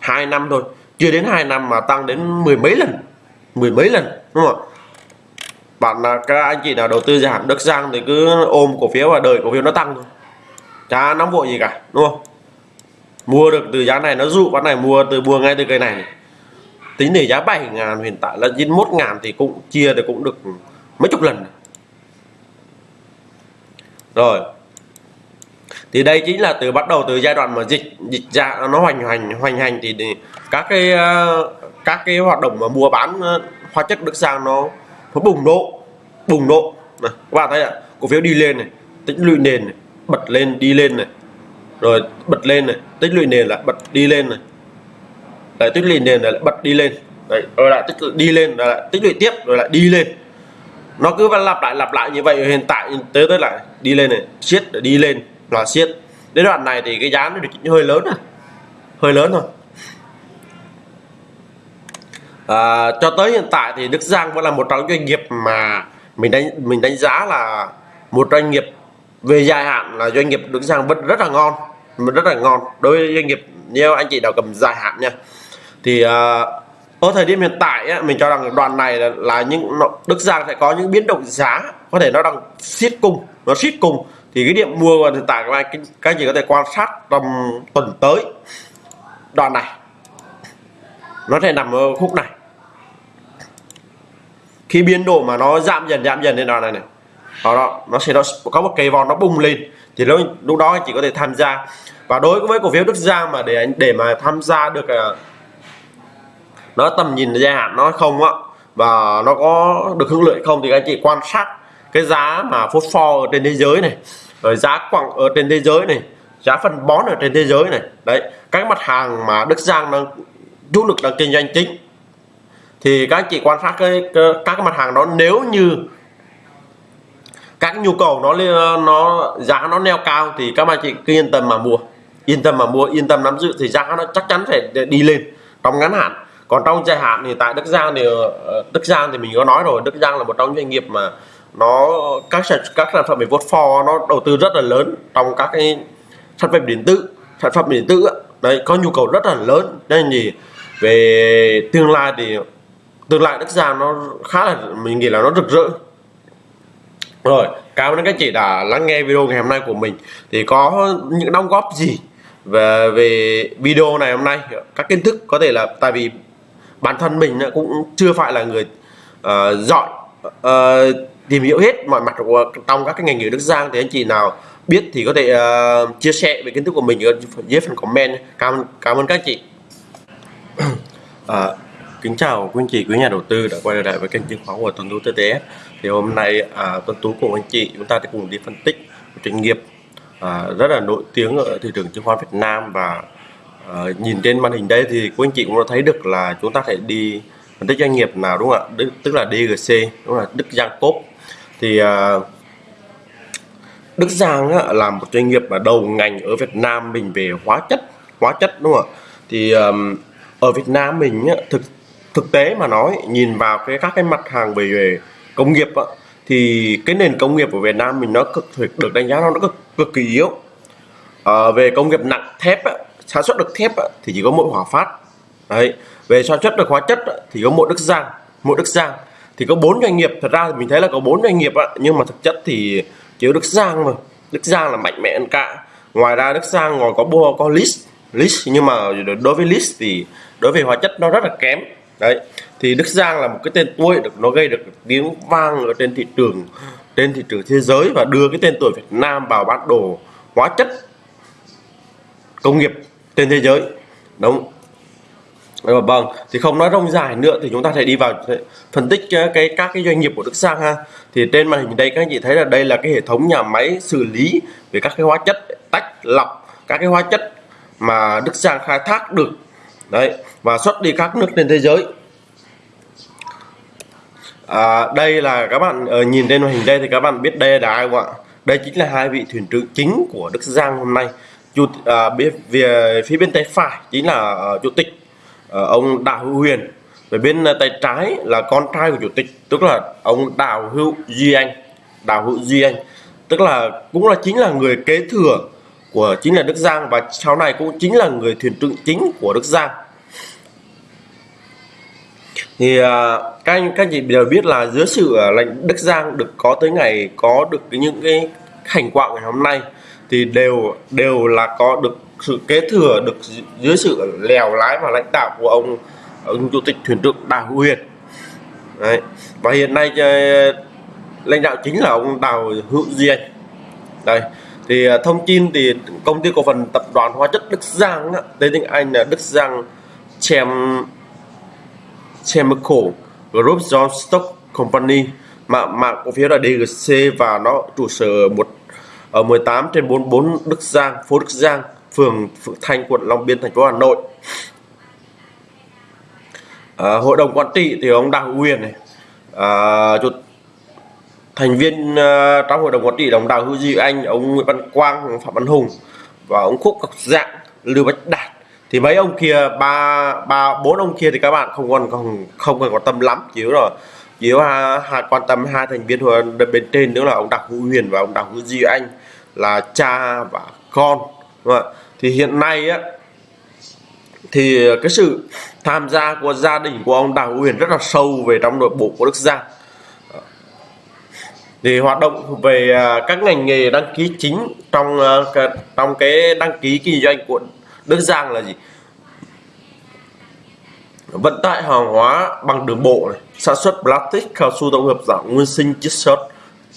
2 năm thôi chưa đến 2 năm mà tăng đến mười mấy lần mười mấy lần đúng không bạn là các anh chị nào đầu tư giảm đất Giang thì cứ ôm cổ phiếu và đợi cổ phiếu nó tăng thôi. Chả nóng vội gì cả đúng không? Mua được từ giá này nó dụ bán này mua từ mua ngay từ cây này, này. tính để giá 7 ngàn hiện tại là 91 ngàn thì cũng chia thì cũng được mấy chục lần. Rồi thì đây chính là từ bắt đầu từ giai đoạn mà dịch dịch ra nó hoành hành hoành hành thì, các cái ờ, các cái hoạt động mà mua bán ờ, hóa chất đức sang nó nó bùng nổ bùng nổ. Này, các bạn thấy ạ cổ phiếu đi lên này tích lũy nền này, bật lên đi lên này. Rồi bật lên này tích lũy nền lại bật đi lên này. Lại tích lũy nền lại bật đi lên. Đấy, rồi lại tích đi lên rồi lại tích lũy tiếp rồi lại đi lên. Nó cứ lặp lại lặp lại như vậy hiện tại tới tới lại đi lên này siết đi lên là siết đến đoạn này thì cái giá nó được hơi lớn à? Hơi lớn thôi. À, cho tới hiện tại thì Đức Giang vẫn là một trong doanh nghiệp mà mình đánh mình đánh giá là một doanh nghiệp về dài hạn là doanh nghiệp Đức Giang vẫn rất là ngon rất là ngon. Đối với doanh nghiệp như anh chị nào cầm dài hạn nha thì à, ở thời điểm hiện tại á, mình cho rằng đoạn này là, là những Đức Giang sẽ có những biến động giá có thể nó đang siết cung nó siết cung thì cái điểm mua hiện tại các anh các chị có thể quan sát trong tuần tới. Đoạn này. Nó sẽ nằm ở khúc này. Khi biên độ mà nó giảm dần giảm dần lên đoạn này này. Đó, đó nó sẽ nó có một cây vòn nó bung lên. Thì lúc lúc đó anh chỉ có thể tham gia. Và đối với cổ phiếu Đức Giang mà để để mà tham gia được à, nó tầm nhìn dài hạn nó không á và nó có được hưởng lợi không thì anh chị quan sát cái giá mà phốt pho ở trên thế giới này rồi giá quặng ở trên thế giới này giá phân bón ở trên thế giới này đấy các mặt hàng mà Đức Giang đang chủ lực đang kinh doanh chính thì các anh chị quan sát cái, cái các cái mặt hàng đó nếu như các nhu cầu nó nó giá nó neo cao thì các bạn chị cứ yên tâm mà mua yên tâm mà mua yên tâm nắm giữ thì giá nó chắc chắn phải đi lên trong ngắn hạn. Còn trong dài hạn thì tại Đức Giang thì ờ, Đức Giang thì mình có nói rồi Đức Giang là một trong những doanh nghiệp mà nó các sản các sản phẩm về vốn for nó đầu tư rất là lớn trong các cái sản phẩm điện tử sản phẩm điện tử đấy có nhu cầu rất là lớn. Nên gì về tương lai thì tương lai đất Giang nó khá là mình nghĩ là nó rực rỡ. Rồi cảm ơn các chị đã lắng nghe video ngày hôm nay của mình. Thì có những đóng góp gì về về video này hôm nay? Các kiến thức có thể là tại vì bản thân mình cũng chưa phải là người uh, giỏi uh, tìm hiểu hết mọi mặt của trong các cái ngành nghề Đức Giang thì anh chị nào biết thì có thể uh, chia sẻ về kiến thức của mình ở dưới phần comment. Cảm cảm ơn các chị. À, kính chào quý anh chị quý nhà đầu tư đã quay lại với kênh chứng khoán của Tuấn Tú TTS thì hôm nay à, Tuấn Tú cùng anh chị chúng ta sẽ cùng đi phân tích một doanh nghiệp à, rất là nổi tiếng ở thị trường chứng khoán Việt Nam. Và à, nhìn trên màn hình đây thì quý anh chị cũng đã thấy được là chúng ta sẽ đi phân tích doanh nghiệp nào đúng không ạ? Đức, tức là DGC đúng là Đức Giang Cốp thì à, Đức Giang á, là một doanh nghiệp mà đầu ngành ở Việt Nam mình về hóa chất hóa chất đúng không ạ? Thì um, ở Việt Nam mình á, thực thực tế mà nói nhìn vào cái các cái mặt hàng về, về công nghiệp á, thì cái nền công nghiệp của Việt Nam mình nó cực được đánh giá nó cực cực kỳ yếu. À, về công nghiệp nặng thép á, sản xuất được thép á, thì chỉ có mỗi Hòa Phát. Đấy về sản xuất được hóa chất á, thì có mỗi Đức Giang mỗi Đức Giang thì có bốn doanh nghiệp, thật ra thì mình thấy là có bốn doanh nghiệp ạ. Nhưng mà thực chất thì chỉ Đức Giang mà. Đức Giang là mạnh mẽ hơn cả. Ngoài ra Đức Giang còn có bua, có list list. Nhưng mà đối với list thì đối với hóa chất nó rất là kém. Đấy. Thì Đức Giang là một cái tên tuổi được, nó gây được tiếng vang ở trên thị trường, trên thị trường thế giới và đưa cái tên tuổi Việt Nam vào bản đồ hóa chất công nghiệp trên thế giới. Đúng. Vâng, vâng, vâng thì không nói rông dài nữa thì chúng ta sẽ đi vào phân tích ờ, cái các cái doanh nghiệp của Đức sang ha. Thì trên màn hình đây các anh chị thấy là đây là cái hệ thống nhà máy xử lý về các cái hóa chất tách lọc các cái hóa chất mà Đức sang khai thác được. Đấy và xuất đi các nước trên thế giới. À, đây là các bạn ờ, nhìn trên màn hình đây thì các bạn biết đây là ai không ạ? Đây chính là hai vị thuyền trưởng chính của Đức Giang hôm nay. Chủ à, phía bên tay phải chính là ờ, chủ tịch Ờ, ông Đào Hữu Huyền. Về bên ờ, tay trái là con trai của chủ tịch, tức là ông Đào Hữu Duy Anh. Đào Hữu Duy Anh. Tức là cũng là chính là người kế thừa của chính là Đức Giang và sau này cũng chính là người thuyền trưởng chính của Đức Giang. Thì ờ, các anh, các chị đều biết là dưới sự lãnh Đức Giang được có tới ngày, có được những cái thành quả ngày hôm nay thì đều đều là có được sự kế thừa được dưới sự lèo lái và lãnh đạo của ông ông chủ tịch thuyền trưởng Đào Huyền Đấy. và hiện nay ờ, lãnh đạo chính là ông Đào Hữu Diên đây thì ờ, thông tin thì công ty cổ phần tập đoàn hóa chất Đức Giang tên tiếng Anh là Đức Giang Chem Chemical Group John Stock Company mà mạng cổ phiếu là DGC và nó trụ sở một ở 18 trên 44 Đức Giang, phố Đức Giang, phường Phượng Thanh, quận Long Biên, thành phố Hà Nội. À, hội đồng quản trị thì ông Đào Huyền này, à, chủ thành viên uh, trong hội đồng quản trị đồng đào hữu duy anh ông nguyễn văn quang phạm văn hùng và ông khúc ngọc dạng lưu bách đạt thì mấy ông kia ba ba bốn ông kia thì các bạn không còn không không còn quan tâm lắm chỉ là chỉ hai, hai quan tâm hai thành viên hội bên trên nữa là ông Đặng hữu huyền và ông đào hữu duy anh là cha và con đúng không? ạ thì hiện nay á, thì cái sự tham gia của gia đình của ông đào uyển rất là sâu về trong nội bộ của đức giang. Thì hoạt động về à, các ngành nghề đăng ký chính trong à, trong cái đăng ký kinh doanh của Đức Giang là gì? Vận tải hàng hóa bằng đường bộ này, sản xuất plastic, cao su tổng hợp dạng nguyên sinh chiết xuất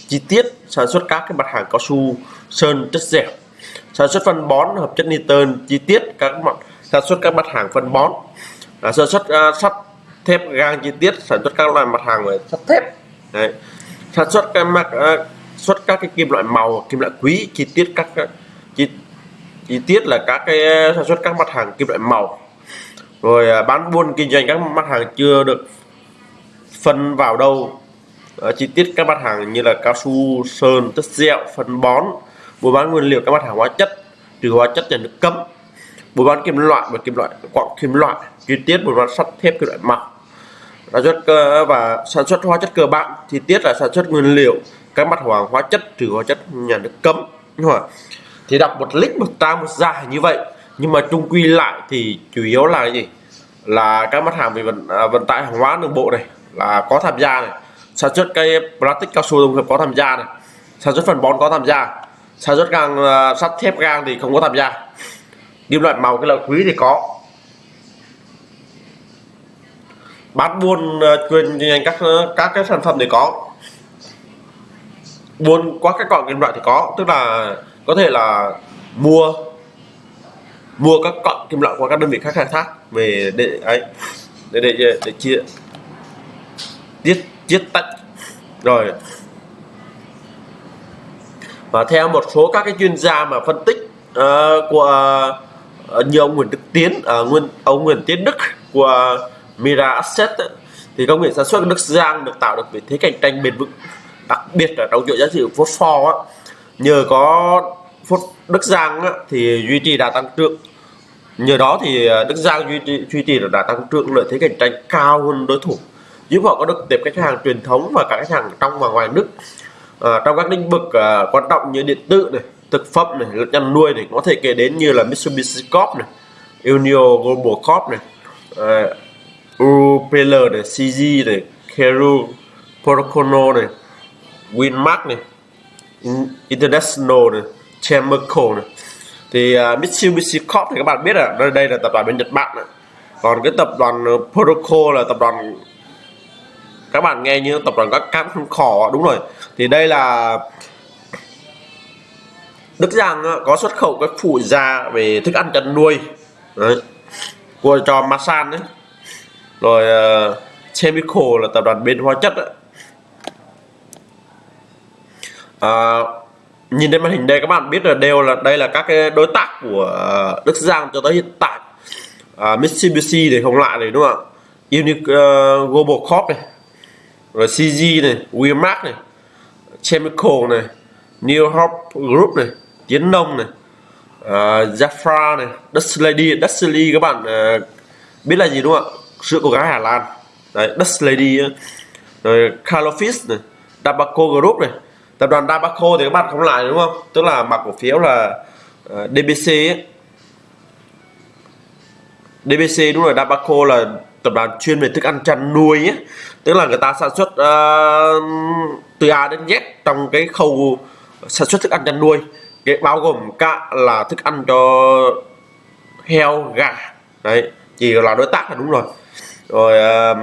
chi tiết, sản xuất các cái mặt hàng cao su sơn chất dẻo sản xuất phân bón hợp chất nitơ chi tiết các mặt sản xuất các mặt hàng phân bón. À, sản xuất uh, sắt thép gang chi tiết sản xuất các loại mặt hàng về sắt thép. Đấy. Sản xuất các mặt uh, à, xuất các cái kim loại màu kim loại quý chi tiết các à, chi, chi tiết là các cái sản xuất các mặt hàng kim loại màu. Rồi uh, bán buôn kinh doanh các mặt hàng chưa được phân vào đâu. Uh, chi tiết các mặt hàng như là cao su sơn tất dẻo phân bón buôn bán nguyên liệu, các mặt hàng hóa chất trừ hóa chất nhà nước cấm. Buôn bán kim loại và kim loại quặng kim loại, chi tiết buôn bán sắt, thép kim loại màu. Sản xuất cơ, và sản xuất hóa chất cơ bản, chi tiết là sản xuất nguyên liệu, các mặt hàng hóa chất trừ hóa chất nhà nước cấm. Đúng không? thì đọc một lít một trang, một dài như vậy, nhưng mà chung quy lại thì chủ yếu là gì? Là các mặt hàng về vận à, vận tải hàng hóa đường bộ này, là có tham gia này. Sản xuất cây plastic cao su tổng hợp có tham gia này. Sản xuất phân bón có tham gia sản xuất gang uh, sắt thép gang thì không có tham gia. Kim loại màu cái loại quý thì có. Bán buôn ờ, chuyên doanh các các cái sản phẩm thì có. Buôn qua các cọng kim loại thì có. Tức là có thể là mua mua các cọng kim loại qua các đơn vị khác khai thác về để ấy để để để, để chia tiết tiết tách rồi và theo một số các cái chuyên gia mà phân tích uh, của uh, như ông Nguyễn Đức Tiến uh, nguyên ông Nguyễn Tiến Đức của Mira Asset thì công nghệ sản xuất Đức Giang được tạo được vị thế cạnh tranh bền vững đặc biệt là trong chuỗi giá trị phosphor á. Nhờ có phốt Đức Giang á, thì duy trì đà tăng trưởng. Nhờ đó thì Đức Giang duy trì, duy trì đà tăng trưởng lợi thế cạnh tranh cao hơn đối thủ giúp họ có được tiếp khách hàng truyền thống và cả khách hàng trong và ngoài nước à, trong các lĩnh vực à, quan trọng như điện tử này thực phẩm này lẫn chăn nuôi này có thể kể đến như là Mitsubishi Corp này Unio Global Corp này ờ, à, UPL này, CG này, Keru, Procono này, Winmark này, International này, Chemical này. Thì uh, Mitsubishi Corp thì các bạn biết là đây là tập đoàn bên Nhật Bản này. Còn cái tập đoàn Protocol là tập đoàn các bạn nghe như tập đoàn các cam không khỏ đúng rồi. Thì đây là Đức Giang có xuất khẩu các phụ gia về thức ăn chăn nuôi. Đấy. Của cho Masan đấy. Rồi uh, Chemical là tập đoàn bên hóa chất À, nhìn trên màn hình đây các bạn biết là đều là đây là các cái đối tác của uh, Đức Giang cho tới hiện tại. Uh, Mitsubishi thì không lại này đúng không ạ? Unique uh, Global Corp này rồi CG này Wemark này Chemical này New Hope Group này Tiến Nông này uh, Jafra này Dutch Lady Dutch Lady các bạn uh, biết là gì đúng không ạ? Sữa cô gái Hà Lan. Đấy Dutch Lady rồi Calofis này Dabaco Group này tập đoàn Dabaco thì các bạn không lại đúng không? Tức là mặc cổ phiếu là à, uh, DBC ấy. DBC đúng rồi Dabaco là tập đoàn chuyên về thức ăn chăn nuôi nhé tức là người ta sản xuất uh, từ A đến Z trong cái khâu sản xuất thức ăn chăn nuôi. Cái bao gồm cả là thức ăn cho heo gà. Đấy chỉ là đối tác là đúng rồi. Rồi uh,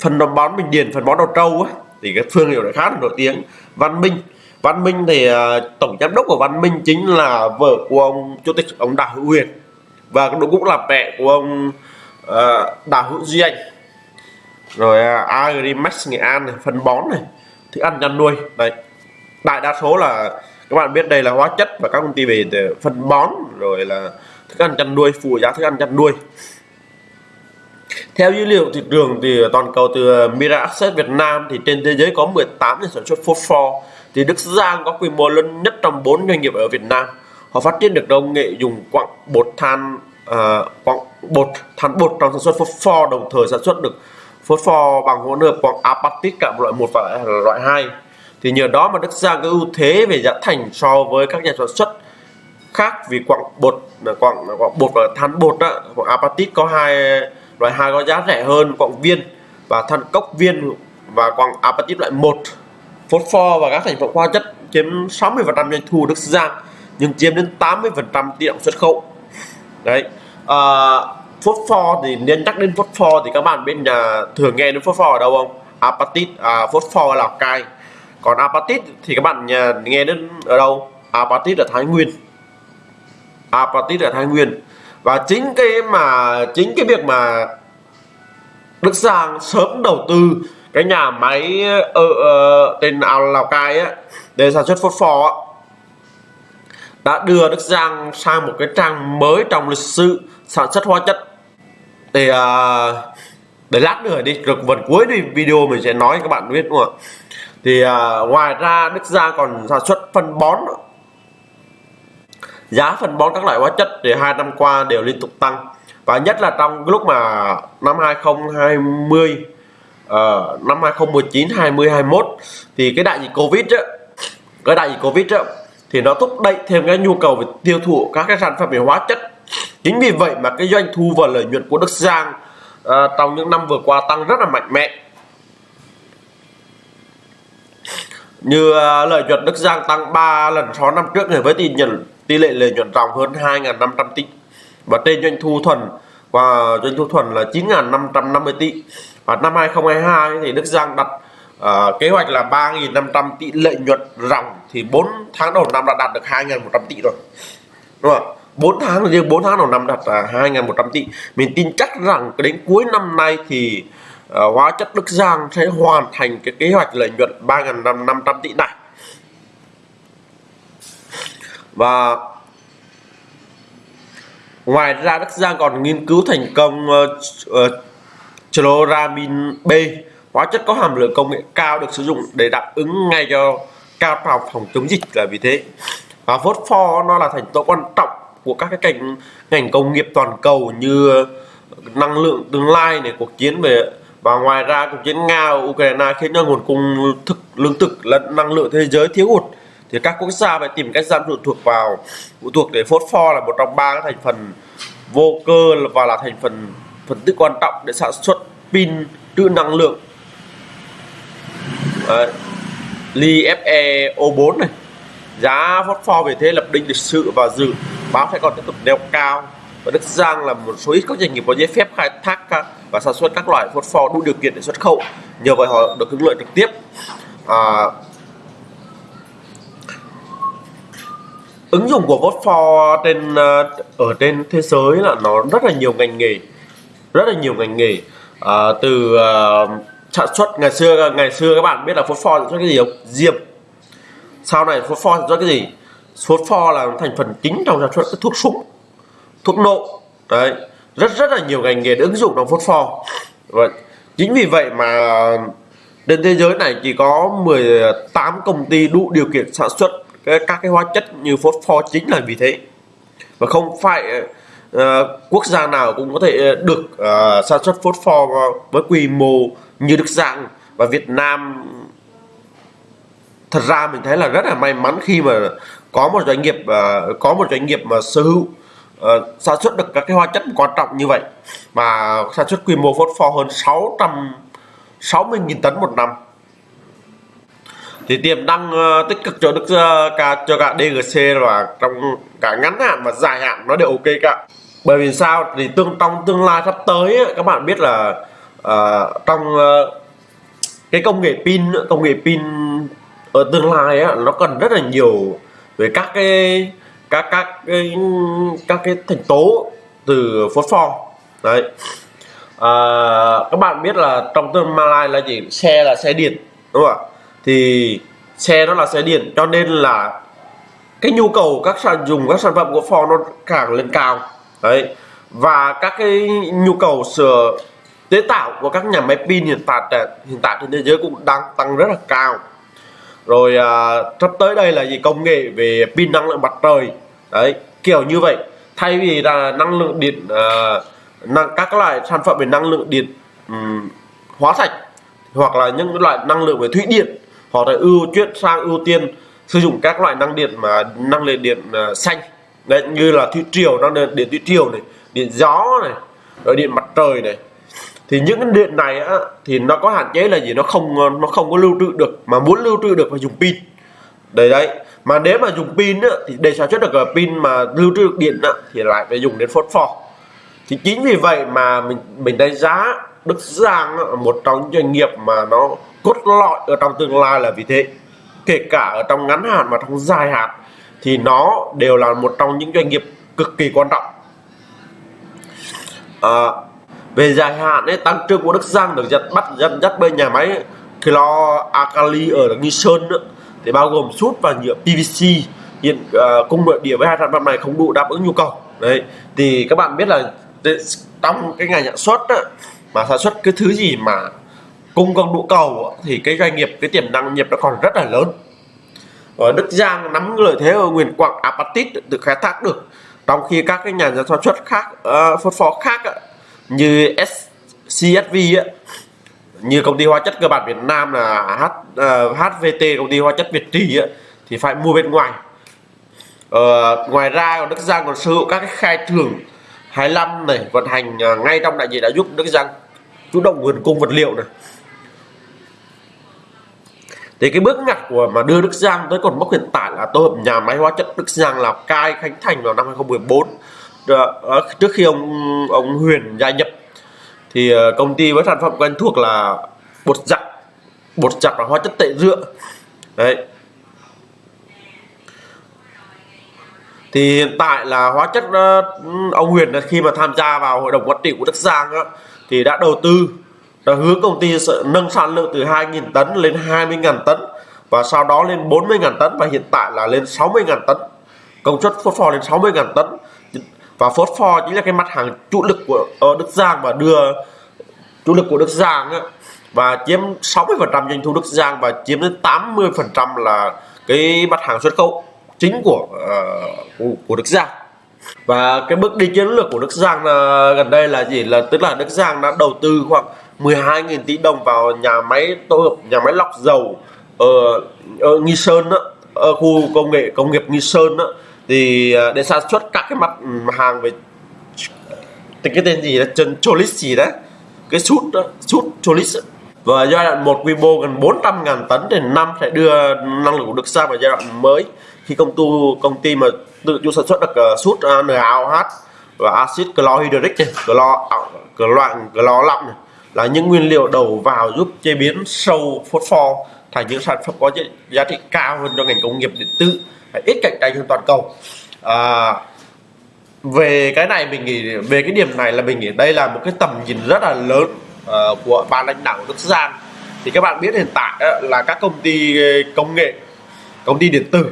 phần đồng bón bình điền phần bón đầu trâu á thì cái thương hiệu này khá là nổi tiếng. Văn minh. Văn minh thì uh, tổng giám đốc của văn minh chính là vợ của ông chủ tịch ông đào hữu huyền. Và cũng là mẹ của ông uh, đào hữu duy anh rồi à, agrimax nghệ an này phân bón này thức ăn chăn nuôi. Đây đại đa số là các bạn biết đây là hóa chất và các công ty về phân bón rồi là thức ăn chăn nuôi phụ giá thức ăn chăn nuôi. Theo dữ liệu thị trường thì toàn cầu từ à, Mira Access Việt Nam thì trên thế giới có 18 nhà sản xuất phosphor thì Đức Giang có quy mô lớn nhất trong 4 doanh nghiệp ở Việt Nam. Họ phát triển được công nghệ dùng quặng bột than uh, quặng bột than bột trong sản xuất phosphor đồng thời sản xuất được Phốt pho bằng hỗn hợp quặng apatit cả loại 1 và loại 2 thì nhờ đó mà Đức Giang có ưu thế về giá thành so với các nhà sản xuất khác vì quặng bột quặng, quặng bột và than bột đó, quặng apatit có hai loại hai có giá rẻ hơn quặng viên và than cốc viên và quặng apatit loại 1 pho và các thành phần hóa chất chiếm 60% doanh thu Đức Giang nhưng chiếm đến 80% tỷ trọng xuất khẩu. Đấy à, phốt pho thì nên nhắc đến pho thì các bạn bên nhà thường nghe đến phốt pho ở đâu không? Apatit à, phốt pho lào cai. Còn apatit thì các bạn nhà nghe đến ở đâu? Apatit ở thái nguyên. Apatit ở thái nguyên. Và chính cái mà chính cái việc mà Đức Giang sớm đầu tư cái nhà máy ở uh, tên Lào Cai á để sản xuất phốt phò đã đưa Đức Giang sang một cái trang mới trong lịch sử sản xuất hóa chất thì uh, à, để lát nữa đi được phần cuối thì video mình sẽ nói các bạn biết đúng không ạ? Thì uh, ngoài ra Đức Giang còn sản xuất phân bón. Giá phân bón các loại hóa chất thì hai năm qua đều liên tục tăng. Và nhất là trong lúc mà năm 2020 uh, ờ, năm 2019 20 21 thì cái đại dịch Covid á, cái đại dịch Covid á, thì nó thúc đẩy thêm cái nhu cầu về tiêu thụ các cái sản phẩm về hóa chất chính vì vậy mà cái doanh thu và lợi nhuận của Đức Giang à, trong những năm vừa qua tăng rất là mạnh mẽ. Như à, lợi nhuận Đức Giang tăng 3 lần so năm trước này với tỷ nhận tỷ lệ lợi nhuận ròng hơn 2.500 tỷ. Và trên doanh thu thuần và doanh thu thuần là 9.550 tỷ. Và năm 2022 thì Đức Giang đặt à, kế hoạch là 3.500 tỷ lợi nhuận ròng thì 4 tháng đầu năm đã đạt được 2.100 tỷ rồi. Đúng không 4 tháng riêng 4 tháng đầu năm đạt là 2.100 tỷ. Mình tin chắc rằng đến cuối năm nay thì uh, hóa chất Đức Giang sẽ hoàn thành cái kế hoạch lợi nhuận 3.500 tỷ này. Và ngoài ra Đức Giang còn nghiên cứu thành công uh, uh, chloramin B. Hóa chất có hàm lượng công nghệ cao được sử dụng để đáp ứng ngay cho cao trào phòng chống dịch là vì thế. Và phosphor nó là thành tố quan trọng của các cái ngành ngành công nghiệp toàn cầu như ờ, năng lượng tương lai này, cuộc chiến về, và ngoài ra cuộc chiến nga Ukraine khiến cho nguồn cung thực, lương thực lẫn năng lượng thế giới thiếu hụt. Thì các quốc gia phải tìm cách giảm phụ thuộc vào, phụ thuộc để phosphor là một trong ba thành phần vô cơ và là thành phần phần tử quan trọng để sản xuất pin trữ năng lượng. Đấy. li fe o4 này giá phosphor về thế lập đỉnh lịch sự và dự báo sẽ còn tiếp tục neo cao. Và Đức Giang là một số ít các doanh nghiệp có giấy phép khai thác và sản xuất các loại phosphor đủ điều kiện để xuất khẩu. Nhờ vậy họ được hưởng lợi trực tiếp. À, ứng dụng của phosphor trên à, ở trên thế giới là nó rất là nhiều ngành nghề rất là nhiều ngành nghề. À, từ uh, sản xuất ngày xưa ngày xưa các bạn biết là phosphor sản xuất cái gì không? Diêm sau này phosphor pho do cái gì? Phosphor là thành phần chính trong sản xuất thuốc súng thuốc nổ. Đấy rất rất là nhiều ngành nghề ứng dụng trong phosphor và vâng, chính vì vậy mà trên thế giới này chỉ có 18 công ty đủ điều kiện sản xuất các cái hóa chất như phosphor chính là vì thế. Và không phải uh, quốc gia nào cũng có thể được uh, sản xuất phosphor với quy mô như Đức Giang và Việt Nam thật ra mình thấy là rất là may mắn khi mà có một doanh nghiệp uh, có một doanh nghiệp mà sở hữu uh, sản xuất được các cái hóa chất quan trọng như vậy. Mà sản xuất quy mô phốt pho hơn 660.000 tấn một năm. Thì tiềm năng uh, tích cực cho đức uh, cả cho cả DGC và trong cả ngắn hạn và dài hạn nó đều ok cả. Bởi vì sao? Thì tương trong tương lai sắp tới các bạn biết là uh, trong uh, cái công nghệ pin công nghệ pin ở tương lai á, nó cần rất là nhiều về các cái các các cái các cái thành tố từ phốt pho. Đấy. À, các bạn biết là trong tương lai là gì? Xe là xe điện đúng không ạ? Thì xe nó là xe điện cho nên là cái nhu cầu các sản dùng các sản phẩm của Ford nó càng lên cao. Đấy. Và các cái nhu cầu sửa chế tạo của các nhà máy pin hiện tại hiện tại trên thế giới cũng đang tăng rất là cao rồi à, sắp tới đây là gì? Công nghệ về pin năng lượng mặt trời. Đấy kiểu như vậy. Thay vì là năng lượng điện à, năng các loại sản phẩm về năng lượng điện um, hóa sạch hoặc là những loại năng lượng về thủy điện họ là ưu chuyển sang ưu tiên sử dụng các loại năng điện mà năng lượng điện uh, xanh. Đấy như là thủy triều năng lượng điện thủy triều này điện gió này rồi điện mặt trời này thì những cái điện này á, thì nó có hạn chế là gì? Nó không nó không có lưu trữ được mà muốn lưu trữ được phải dùng pin. Đấy đấy. Mà nếu mà dùng pin á, thì để sản xuất được pin mà lưu trữ được điện á, thì lại phải dùng đến phốt pho. Thì chính vì vậy mà mình mình đánh giá Đức Giang á, một trong những doanh nghiệp mà nó cốt lõi ở trong tương lai là vì thế. Kể cả ở trong ngắn hạn và trong dài hạn thì nó đều là một trong những doanh nghiệp cực kỳ quan trọng. À, về dài hạn ấy, tăng trưởng của Đức Giang được dắt bắt dắt dắt bởi nhà máy Kilo Akali ở Nghi Sơn nữa, thì bao gồm sút và nhựa PVC hiện uh, cung nội địa với hai sản phẩm này không đủ đáp ứng nhu cầu. Đấy thì các bạn biết là trong cái ngành sản xuất á, mà sản xuất cái thứ gì mà cung không đủ cầu thì cái doanh nghiệp cái tiềm năng nghiệp nó còn rất là lớn. Ở Đức Giang nắm lợi thế ở Nguyên quặng apatit được khai thác được. Trong khi các cái nhà sản xuất khác ờ, uh, phốt phó khác như CSV á, như công ty hóa chất cơ bản Việt Nam là H, ờ, uh, HVT công ty hóa chất Việt Trì á, thì phải mua bên ngoài. Uh, ngoài ra còn Đức Giang còn sở hữu các cái khai thưởng 25 này vận hành uh, ngay trong đại diện đã giúp Đức Giang chủ động nguồn cung vật liệu này. Thì cái bước ngoặt của mà đưa Đức Giang tới cột mốc hiện tại là tổ hợp nhà máy hóa chất Đức Giang Lào Cai khánh thành vào năm 2014 Ờ, ờ, trước khi ông ông Huyền gia nhập thì ờ, công ty với sản phẩm quen thuộc là bột giặt bột giặt và hóa chất tẩy rửa đấy. Thì hiện tại là hóa chất ông Huyền khi mà tham gia vào hội đồng quản trị của Đức Giang đó, thì đã đầu tư đã hướng công ty sẽ nâng sản lượng từ 2.000 tấn lên 20.000 tấn và sau đó lên 40.000 tấn và hiện tại là lên 60.000 tấn. Công suất phốt lên 60.000 tấn và phốt pho chính là cái mặt hàng chủ lực của uh, Đức Giang và đưa chủ lực của Đức Giang á, và chiếm 60% doanh thu Đức Giang và chiếm đến 80% là cái mặt hàng xuất khẩu chính của uh, của, của Đức Giang. Và cái bước đi chiến lược của Đức Giang là gần đây là gì? Là tức là Đức Giang đã đầu tư khoảng 12.000 tỷ đồng vào nhà máy tổ hợp nhà máy lọc dầu ở, ở Nghi Sơn đó, ở khu công nghệ công nghiệp Nghi Sơn đó, thì ờ, để sản xuất các cái mặt hàng về cái tên gì là chân cholis gì đấy cái sút sút cholis và giai đoạn một quy mô gần 400 ngàn tấn thì năm sẽ đưa năng lực của sang vào giai đoạn mới. Khi công tu công ty mà tự chủ sản xuất được uh, sút uh, NaOH và axit chlorhydric này, clo clo clo lọng này là những nguyên liệu đầu vào giúp chế biến sâu phốt pho thành những sản phẩm có giá trị cao hơn cho ngành công nghiệp điện tử ít cạnh tranh hơn toàn cầu. À, về cái này mình nghĩ về cái điểm này là mình nghĩ đây là một cái tầm nhìn rất là lớn uh, của ban lãnh đạo Đức Giang thì các bạn biết hiện tại uh, là các công ty ờ, công nghệ công ty điện tử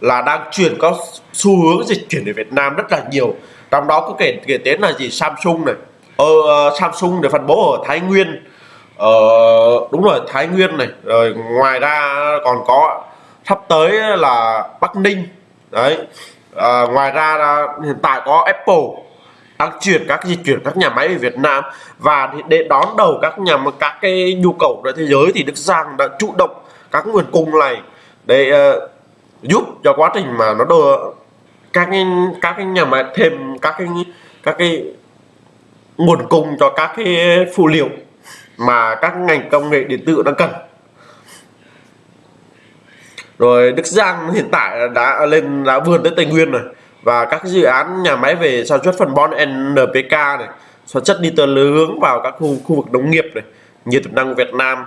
là đang chuyển có xu hướng dịch chuyển về Việt Nam rất là nhiều. Trong đó có kể kể đến là gì? Samsung này. Ờ, uh, Samsung để phân bố ở Thái Nguyên. Ờ, đúng rồi Thái Nguyên này. Rồi ngoài ra còn có sắp tới là Bắc Ninh. Đấy. À, ngoài ra là hiện tại có Apple đang chuyển các di chuyển các nhà máy về Việt Nam và để đón đầu các nhà các cái nhu cầu của thế giới thì Đức Giang đã chủ động các nguồn cung này để uh, giúp cho quá trình mà nó đưa các cái các cái nhà máy thêm các cái các cái nguồn cung cho các cái phụ liệu mà các ngành công nghệ điện tử đang cần rồi Đức Giang hiện tại đã lên, đã vươn tới Tây Nguyên rồi. Và các dự án nhà máy về sản xuất phân bón NPK này, sản xuất nitơ hướng vào các khu khu vực nông nghiệp này, như tiềm năng Việt Nam.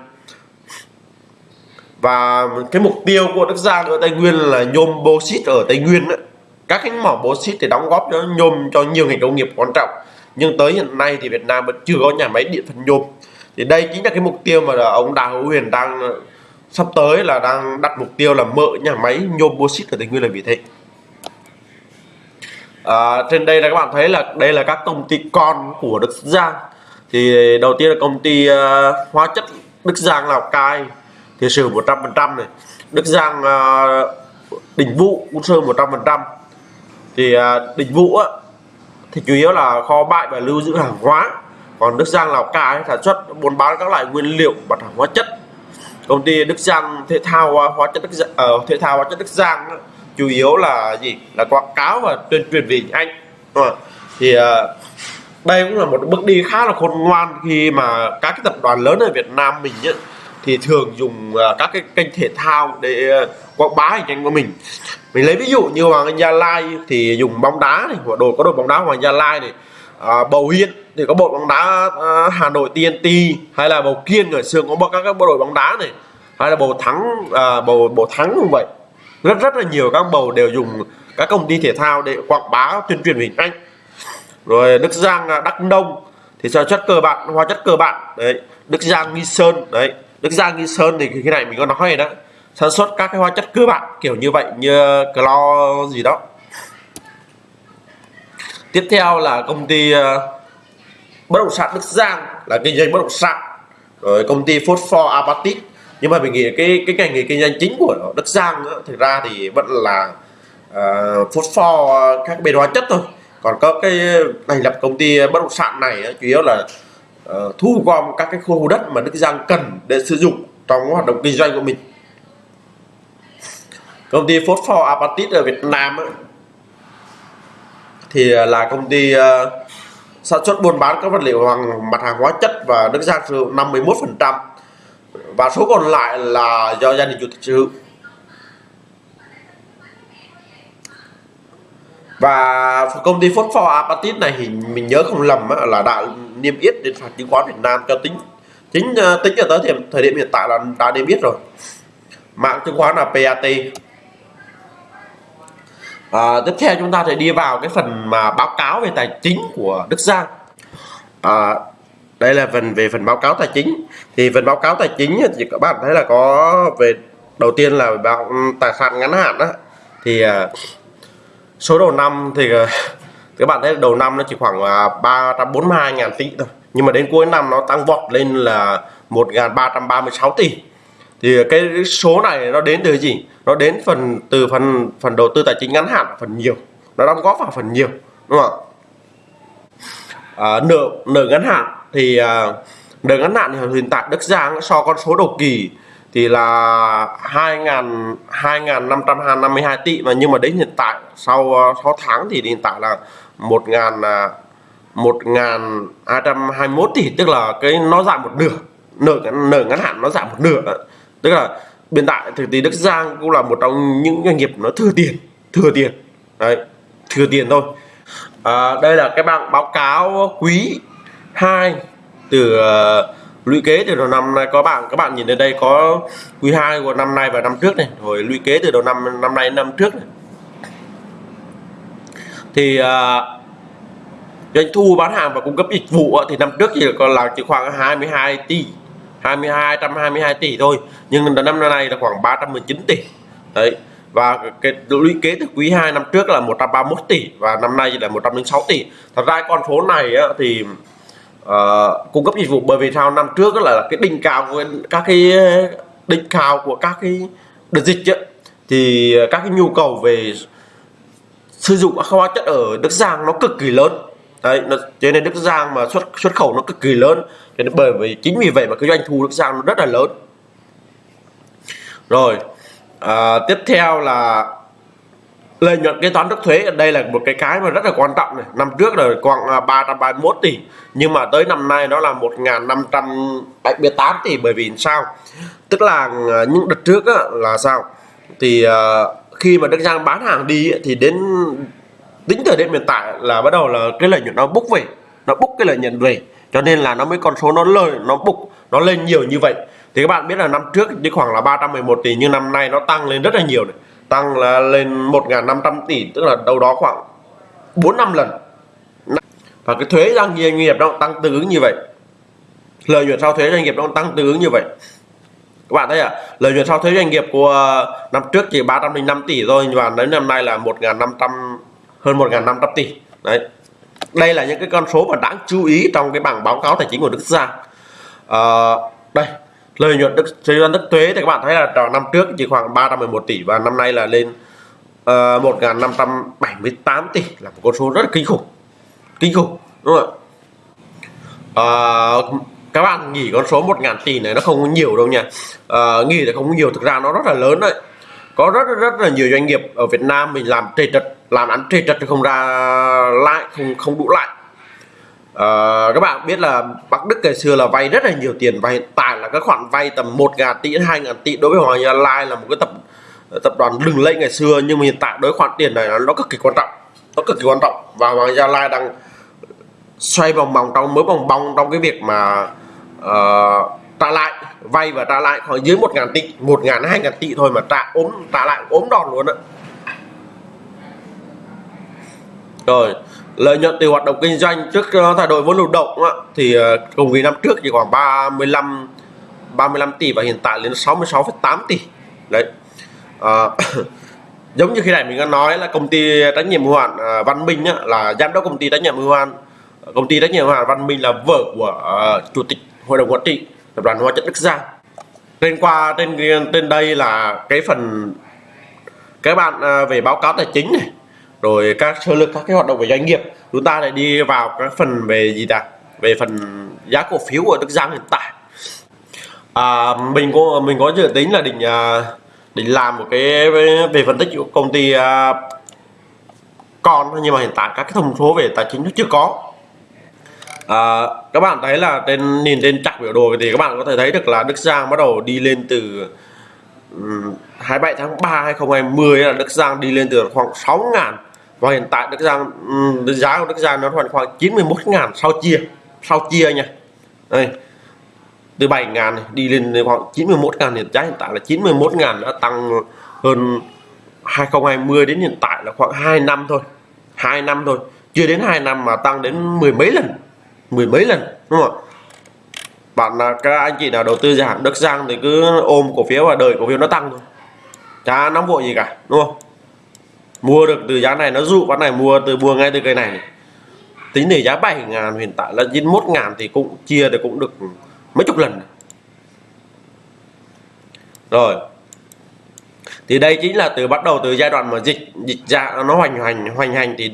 Và cái mục tiêu của Đức Giang ở Tây Nguyên là nhôm bauxit ở Tây Nguyên đó. các cái mỏ bauxit thì đóng góp cho nhôm cho nhiều ngành công nghiệp quan trọng. Nhưng tới hiện nay thì Việt Nam vẫn chưa có nhà máy điện phân nhôm. Thì đây chính là cái mục tiêu mà ông Đào Hữu Huyền đang sắp tới là đang đặt mục tiêu là mở nhà máy nhôm bauxit ở Tây Nguyên là vì thế. À, trên đây là các bạn thấy là đây là các công ty con của Đức Giang. Thì đầu tiên là công ty uh, hóa chất Đức Giang Lào Cai thì sử 100% này. Đức Giang uh, Đình Vũ cũng sơn 100% thì uh, Đình Vũ á, thì chủ yếu là kho bãi và lưu giữ hàng hóa. Còn Đức Giang Lào Cai sản xuất buôn bán các loại nguyên liệu mặt hàng hóa chất công ty Đức Giang thể thao à, hóa chất Đức Giang, uh, thể thao hóa chất Đức Giang chủ yếu là gì? Là quảng cáo và tuyên truyền về anh thì uh, đây cũng là một bước đi khá là khôn ngoan khi mà các cái tập đoàn lớn ở Việt Nam mình ấy, thì thường dùng uh, các cái kênh thể thao để uh, quảng bá hình ảnh của mình. Mình lấy ví dụ như Hoàng Anh Gia Lai thì dùng bóng đá này của đội có đội bóng đá Hoàng Gia Lai này à, bầu Hiên thì có bộ bóng đá à, Hà Nội TNT hay là bầu Kiên ở xưa có bộ các các bộ đội bóng đá này hay là bầu thắng à, bầu bầu thắng cũng vậy. Rất rất là nhiều các bầu đều dùng các công ty thể thao để quảng bá tuyên truyền hình ảnh. Rồi Đức Giang à, Đắk Nông thì sản chất cơ bản hóa chất cơ bản đấy. Đức Giang Nghi Sơn đấy. Đức Giang Nghi Sơn thì cái này mình có nói rồi đó. Sản xuất các cái hóa chất cơ bản kiểu như vậy như clo gì đó tiếp theo là công ty uh, bất động sản Đức Giang là kinh doanh bất động sản. Rồi công ty Phosphor Apatit. Nhưng mà mình nghĩ cái cái ngành nghề kinh doanh chính của Đức Giang đó, thực ra thì vẫn là uh, Phosphor các bên hóa chất thôi. Còn có cái thành lập công ty bất động sản này chủ yếu là uh, thu gom các cái khu đất mà Đức Giang cần để sử dụng trong hoạt động kinh doanh của mình. Công ty Phosphor Apatit ở Việt Nam thì à, là công ty uh, sản xuất buôn bán các vật liệu bằng mặt hàng hóa chất và Đức Giang sử dụng 51 phần trăm và số còn lại là do gia đình chủ tịch sở hữu. Và công ty Phosphor Apatit này thì mình nhớ không lầm là đã niêm yết đến sàn chứng khoán Việt Nam cho tính chính tính à, cho tới thời điểm hiện tại là đã niêm yết rồi. Mạng chứng khoán là PAT à, tiếp theo chúng ta sẽ đi vào cái phần mà báo cáo về tài chính của Đức Giang. À, đây là phần về phần báo cáo tài chính. Thì phần báo cáo tài chính thì các bạn thấy là có về đầu tiên là báo tài sản ngắn hạn đó thì à, số đầu năm thì à, các bạn thấy đầu năm nó chỉ khoảng 342 à, ngàn tỷ thôi. Nhưng mà đến cuối năm nó tăng vọt lên là 1.336 tỷ thì cái số này nó đến từ gì? Nó đến phần từ phần phần đầu tư tài chính ngắn hạn phần nhiều. Nó đóng góp vào phần nhiều đúng không ạ? À, nợ nợ ngắn hạn thì à, nợ ngắn hạn thì hiện tại Đức Giang so con số đầu kỳ thì là 2.000 2.552 tỷ mà nhưng mà đến hiện tại sau à, 6 tháng thì hiện tại là 1.000 1.221 à, tỷ tức là cái nó giảm một nửa nợ nợ ngắn hạn nó giảm một nửa tức là hiện tại thực tế Đức Giang cũng là một trong những doanh nghiệp nó thừa tiền thừa tiền. Đấy thừa tiền thôi. À, đây là cái bảng báo cáo quý 2 từ uh, lũy kế từ đầu năm nay. Có bạn các bạn nhìn ở đây có quý 2 của năm nay và năm trước này. Rồi lũy kế từ đầu năm năm nay năm trước này. Thì uh, doanh thu bán hàng và cung cấp dịch vụ thì năm trước thì còn là chỉ khoảng 22 tỷ. 22 122 tỷ thôi. Nhưng năm nay là khoảng 319 tỷ. Đấy. Và cái lũy kế từ quý 2 năm trước là 131 tỷ và năm nay là 106 tỷ. Thật ra con số này á, thì uh, cung cấp dịch vụ bởi vì sao? Năm trước là cái đỉnh cao của các cái đỉnh cao của các cái đợt dịch ấy, thì các cái nhu cầu về sử dụng các hóa chất ở Đức Giang nó cực kỳ lớn đấy nó, cho nên Đức Giang mà xuất xuất khẩu nó cực kỳ lớn. Cho nên bởi vì chính vì vậy mà cái doanh thu Đức Giang nó rất là lớn. Rồi à, tiếp theo là lợi nhuận kế toán trước thuế. Đây là một cái cái mà rất là quan trọng này. Năm trước là khoảng à, 331 tỷ nhưng mà tới năm nay nó là 1.578 tỷ. Bởi vì sao? Tức là à, những đợt trước á, là sao? Thì uh, khi mà Đức Giang bán hàng đi thì đến tính thời điểm hiện tại là bắt đầu là cái lợi nhuận nó bốc về, nó bốc cái lợi nhuận về. Cho nên là nó mới con số nó lời, nó bục nó lên nhiều như vậy. Thì các bạn biết là năm trước chỉ khoảng là 311 tỷ, nhưng năm nay nó tăng lên rất là nhiều này. Tăng là lên 1.500 tỷ, tức là đâu đó khoảng 4 năm lần. Và cái thuế doanh nghiệp nó tăng tương ứng như vậy. Lợi nhuận sau thuế doanh nghiệp nó tăng tương ứng như vậy. Các bạn thấy à? Lợi nhuận sau thuế doanh nghiệp của năm trước chỉ 305 tỷ thôi và đến năm nay là 1.500 hơn 1.500 tỷ. Đấy. Đây là những cái con số mà đáng chú ý trong cái bảng báo cáo tài chính của Đức Giang à, ờ, đây lợi nhuận đức thuế đức thuế thì các bạn thấy là năm trước chỉ khoảng 311 tỷ và năm nay là lên ờ, uh, 1.578 tỷ là một con số rất là kinh khủng. Kinh khủng đúng không ạ? À, các bạn nghĩ con số 1.000 tỷ này nó không nhiều đâu nha. À, nghĩ là không nhiều thực ra nó rất là lớn đấy. Có rất rất là nhiều doanh nghiệp ở Việt Nam mình làm trề trật làm ăn trề trật không ra lại không không đủ lại à, ờ, các bạn biết là Bắc Đức ngày xưa là vay rất là nhiều tiền và hiện tại là các khoản vay tầm 1 ngàn tỷ đến 2 ngàn tỷ đối với Hoàng Gia Lai là một cái tập tập đoàn lừng lẫy ngày xưa nhưng mà hiện tại đối khoản tiền này nó cực kỳ quan trọng nó cực kỳ quan trọng. Và Hoàng Gia Lai đang xoay vòng vòng trong mới vòng vòng trong cái việc mà uh, trả lại vay và trả lại khoảng dưới một ngàn tỷ một ngàn hai ngàn tỷ thôi mà trả ốm trả lại ốm đòn luôn ạ rồi lợi nhuận từ hoạt động kinh doanh trước ờ, thay đổi vốn lưu động á, thì ờ, cùng kỳ năm trước chỉ khoảng 35 35 tỷ và hiện tại lên 66,8 tỷ. Đấy. À, giống như khi này mình đã nói là công ty trách nhiệm hữu hạn Văn Minh á, là giám đốc công ty trách nhiệm hữu hạn công ty trách nhiệm hữu hạn Văn Minh là vợ của uh, chủ tịch hội đồng quản trị tập đoàn hóa chất Đức Giang. Trên qua trên trên đây là cái phần các bạn về báo cáo tài chính này rồi các sơ lược các cái hoạt động về doanh nghiệp chúng ta lại đi vào các phần về gì ta? Về phần giá cổ phiếu của Đức Giang hiện tại. À, mình có mình có dự tính là định à, định làm một cái về phân tích của công ty à, con nhưng mà hiện tại các cái thông số về tài chính nó chưa có. À, các bạn thấy là trên nhìn trên chặt biểu đồ thì các bạn có thể thấy được là Đức Giang bắt đầu đi lên từ um, 27 tháng 3 2020 là Đức Giang đi lên từ khoảng 6 ngàn và hiện tại Đức Giang ừ, giá của Đức Giang nó khoảng khoảng 91 ngàn sau chia sau chia nha. Đây, từ 7 ngàn đi lên khoảng 91 ngàn hiện giá hiện tại là 91 ngàn đã tăng hơn 2020 đến hiện tại là khoảng 2 năm thôi 2 năm thôi. Chưa đến 2 năm mà tăng đến mười mấy lần, mười mấy lần, đúng không ạ? Bạn là các anh chị nào đầu tư dài hạn Đức Giang thì cứ ôm cổ phiếu và đợi cổ phiếu nó tăng thôi. Chả nóng vội gì cả, đúng không? Mua được từ giá này nó dụ con này mua từ mua ngay từ cây này, tính để giá 7 ngàn hiện tại là 91 ngàn thì cũng chia thì cũng được mấy chục lần. Rồi. Thì đây chính là từ bắt đầu từ giai đoạn mà dịch dịch ra nó hoành hành hoành hành thì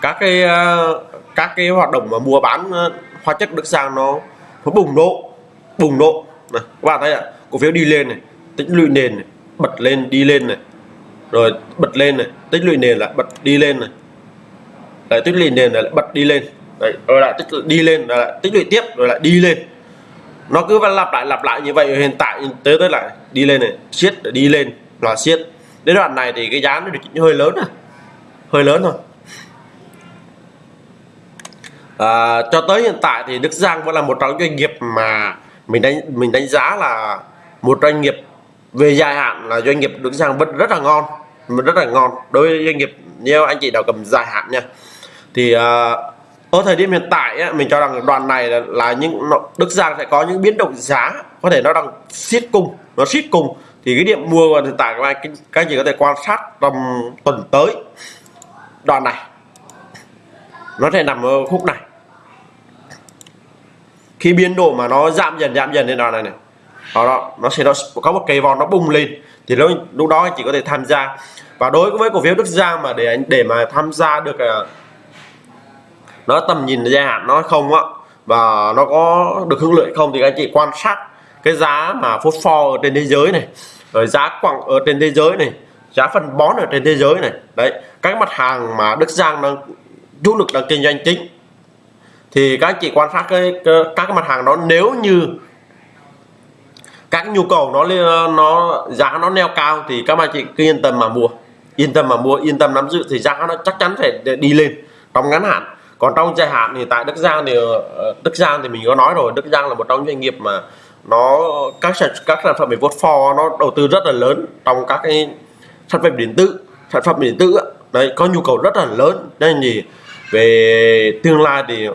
các cái ờ, các cái hoạt động mà mua bán ờ, hóa chất Đức sang nó nó bùng nổ bùng nổ. Này các bạn thấy ạ cổ phiếu đi lên này tích lũy nền này, bật lên đi lên này rồi bật lên này tích lũy nền lại bật đi lên này. Lại tích lũy nền lại bật đi lên. Đấy, rồi lại tích đi lên rồi lại tích lũy tiếp rồi lại đi lên. Nó cứ lặp lại lặp lại như vậy hiện tại tới tới lại đi lên này siết đi lên là siết. Đến đoạn này thì cái giá nó hơi lớn à? Hơi lớn thôi. À, cho tới hiện tại thì Đức Giang vẫn là một trong doanh nghiệp mà mình đánh mình đánh giá là một doanh nghiệp về dài hạn là doanh nghiệp Đức Giang vẫn rất là ngon rất là ngon. Đối với doanh nghiệp như anh chị nào cầm dài hạn nha thì uh, ở thời điểm hiện tại á, mình cho rằng đoàn này là, là những Đức Giang sẽ có những biến động giá có thể nó đang siết cung nó siết cung thì cái điểm mua hiện tại các anh các anh chị có thể quan sát trong tuần tới đoàn này nó sẽ nằm ở khúc này. Khi biến độ mà nó giảm dần giảm dần lên đoạn này này đó, đó nó sẽ nó có một cây vòn nó bung lên thì lúc lúc đó anh chỉ có thể tham gia. Và đối với cổ phiếu Đức Giang mà để anh để mà tham gia được à, nó tầm nhìn dài hạn nó không á và nó có được hưởng lợi không thì anh chị quan sát cái giá mà phốt pho ở trên thế giới này rồi giá quặng ở trên thế giới này giá phân bón ở trên thế giới này. Đấy các mặt hàng mà Đức Giang đang chủ lực đang kinh doanh chính. Thì các anh chị quan sát cái, cái các cái mặt hàng đó. Nếu như các nhu cầu nó ờ, nó, giá nó neo cao thì các bạn chị cứ yên tâm mà mua. Yên tâm mà mua, yên tâm nắm giữ thì giá nó chắc chắn sẽ đi lên trong ngắn hạn. Còn trong dài hạn thì tại Đức Giang thì ờ, ờ, Đức Giang thì mình có nói rồi, Đức Giang là một trong doanh nghiệp mà nó, các sản các sản phẩm về vốt pho nó đầu tư rất là lớn trong các cái sản phẩm điện tử, sản phẩm điện tử đấy, có nhu cầu rất là lớn. Nên gì về tương lai thì,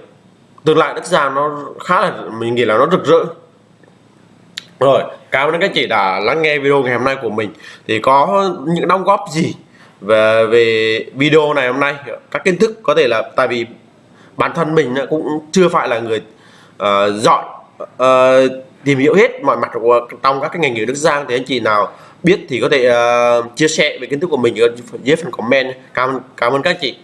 tương lai Đức Giang nó khá là, mình nghĩ là nó rực rỡ rồi cảm ơn các chị đã lắng nghe video ngày hôm nay của mình. Thì có những đóng góp gì về về video này hôm nay? Các kiến thức có thể là tại vì bản thân mình cũng chưa phải là người uh, giỏi uh, tìm hiểu hết mọi mặt của trong các cái ngành nghề Đức Giang. Thì anh chị nào biết thì có thể uh, chia sẻ về kiến thức của mình ở dưới phần comment cảm ơn cảm ơn các chị.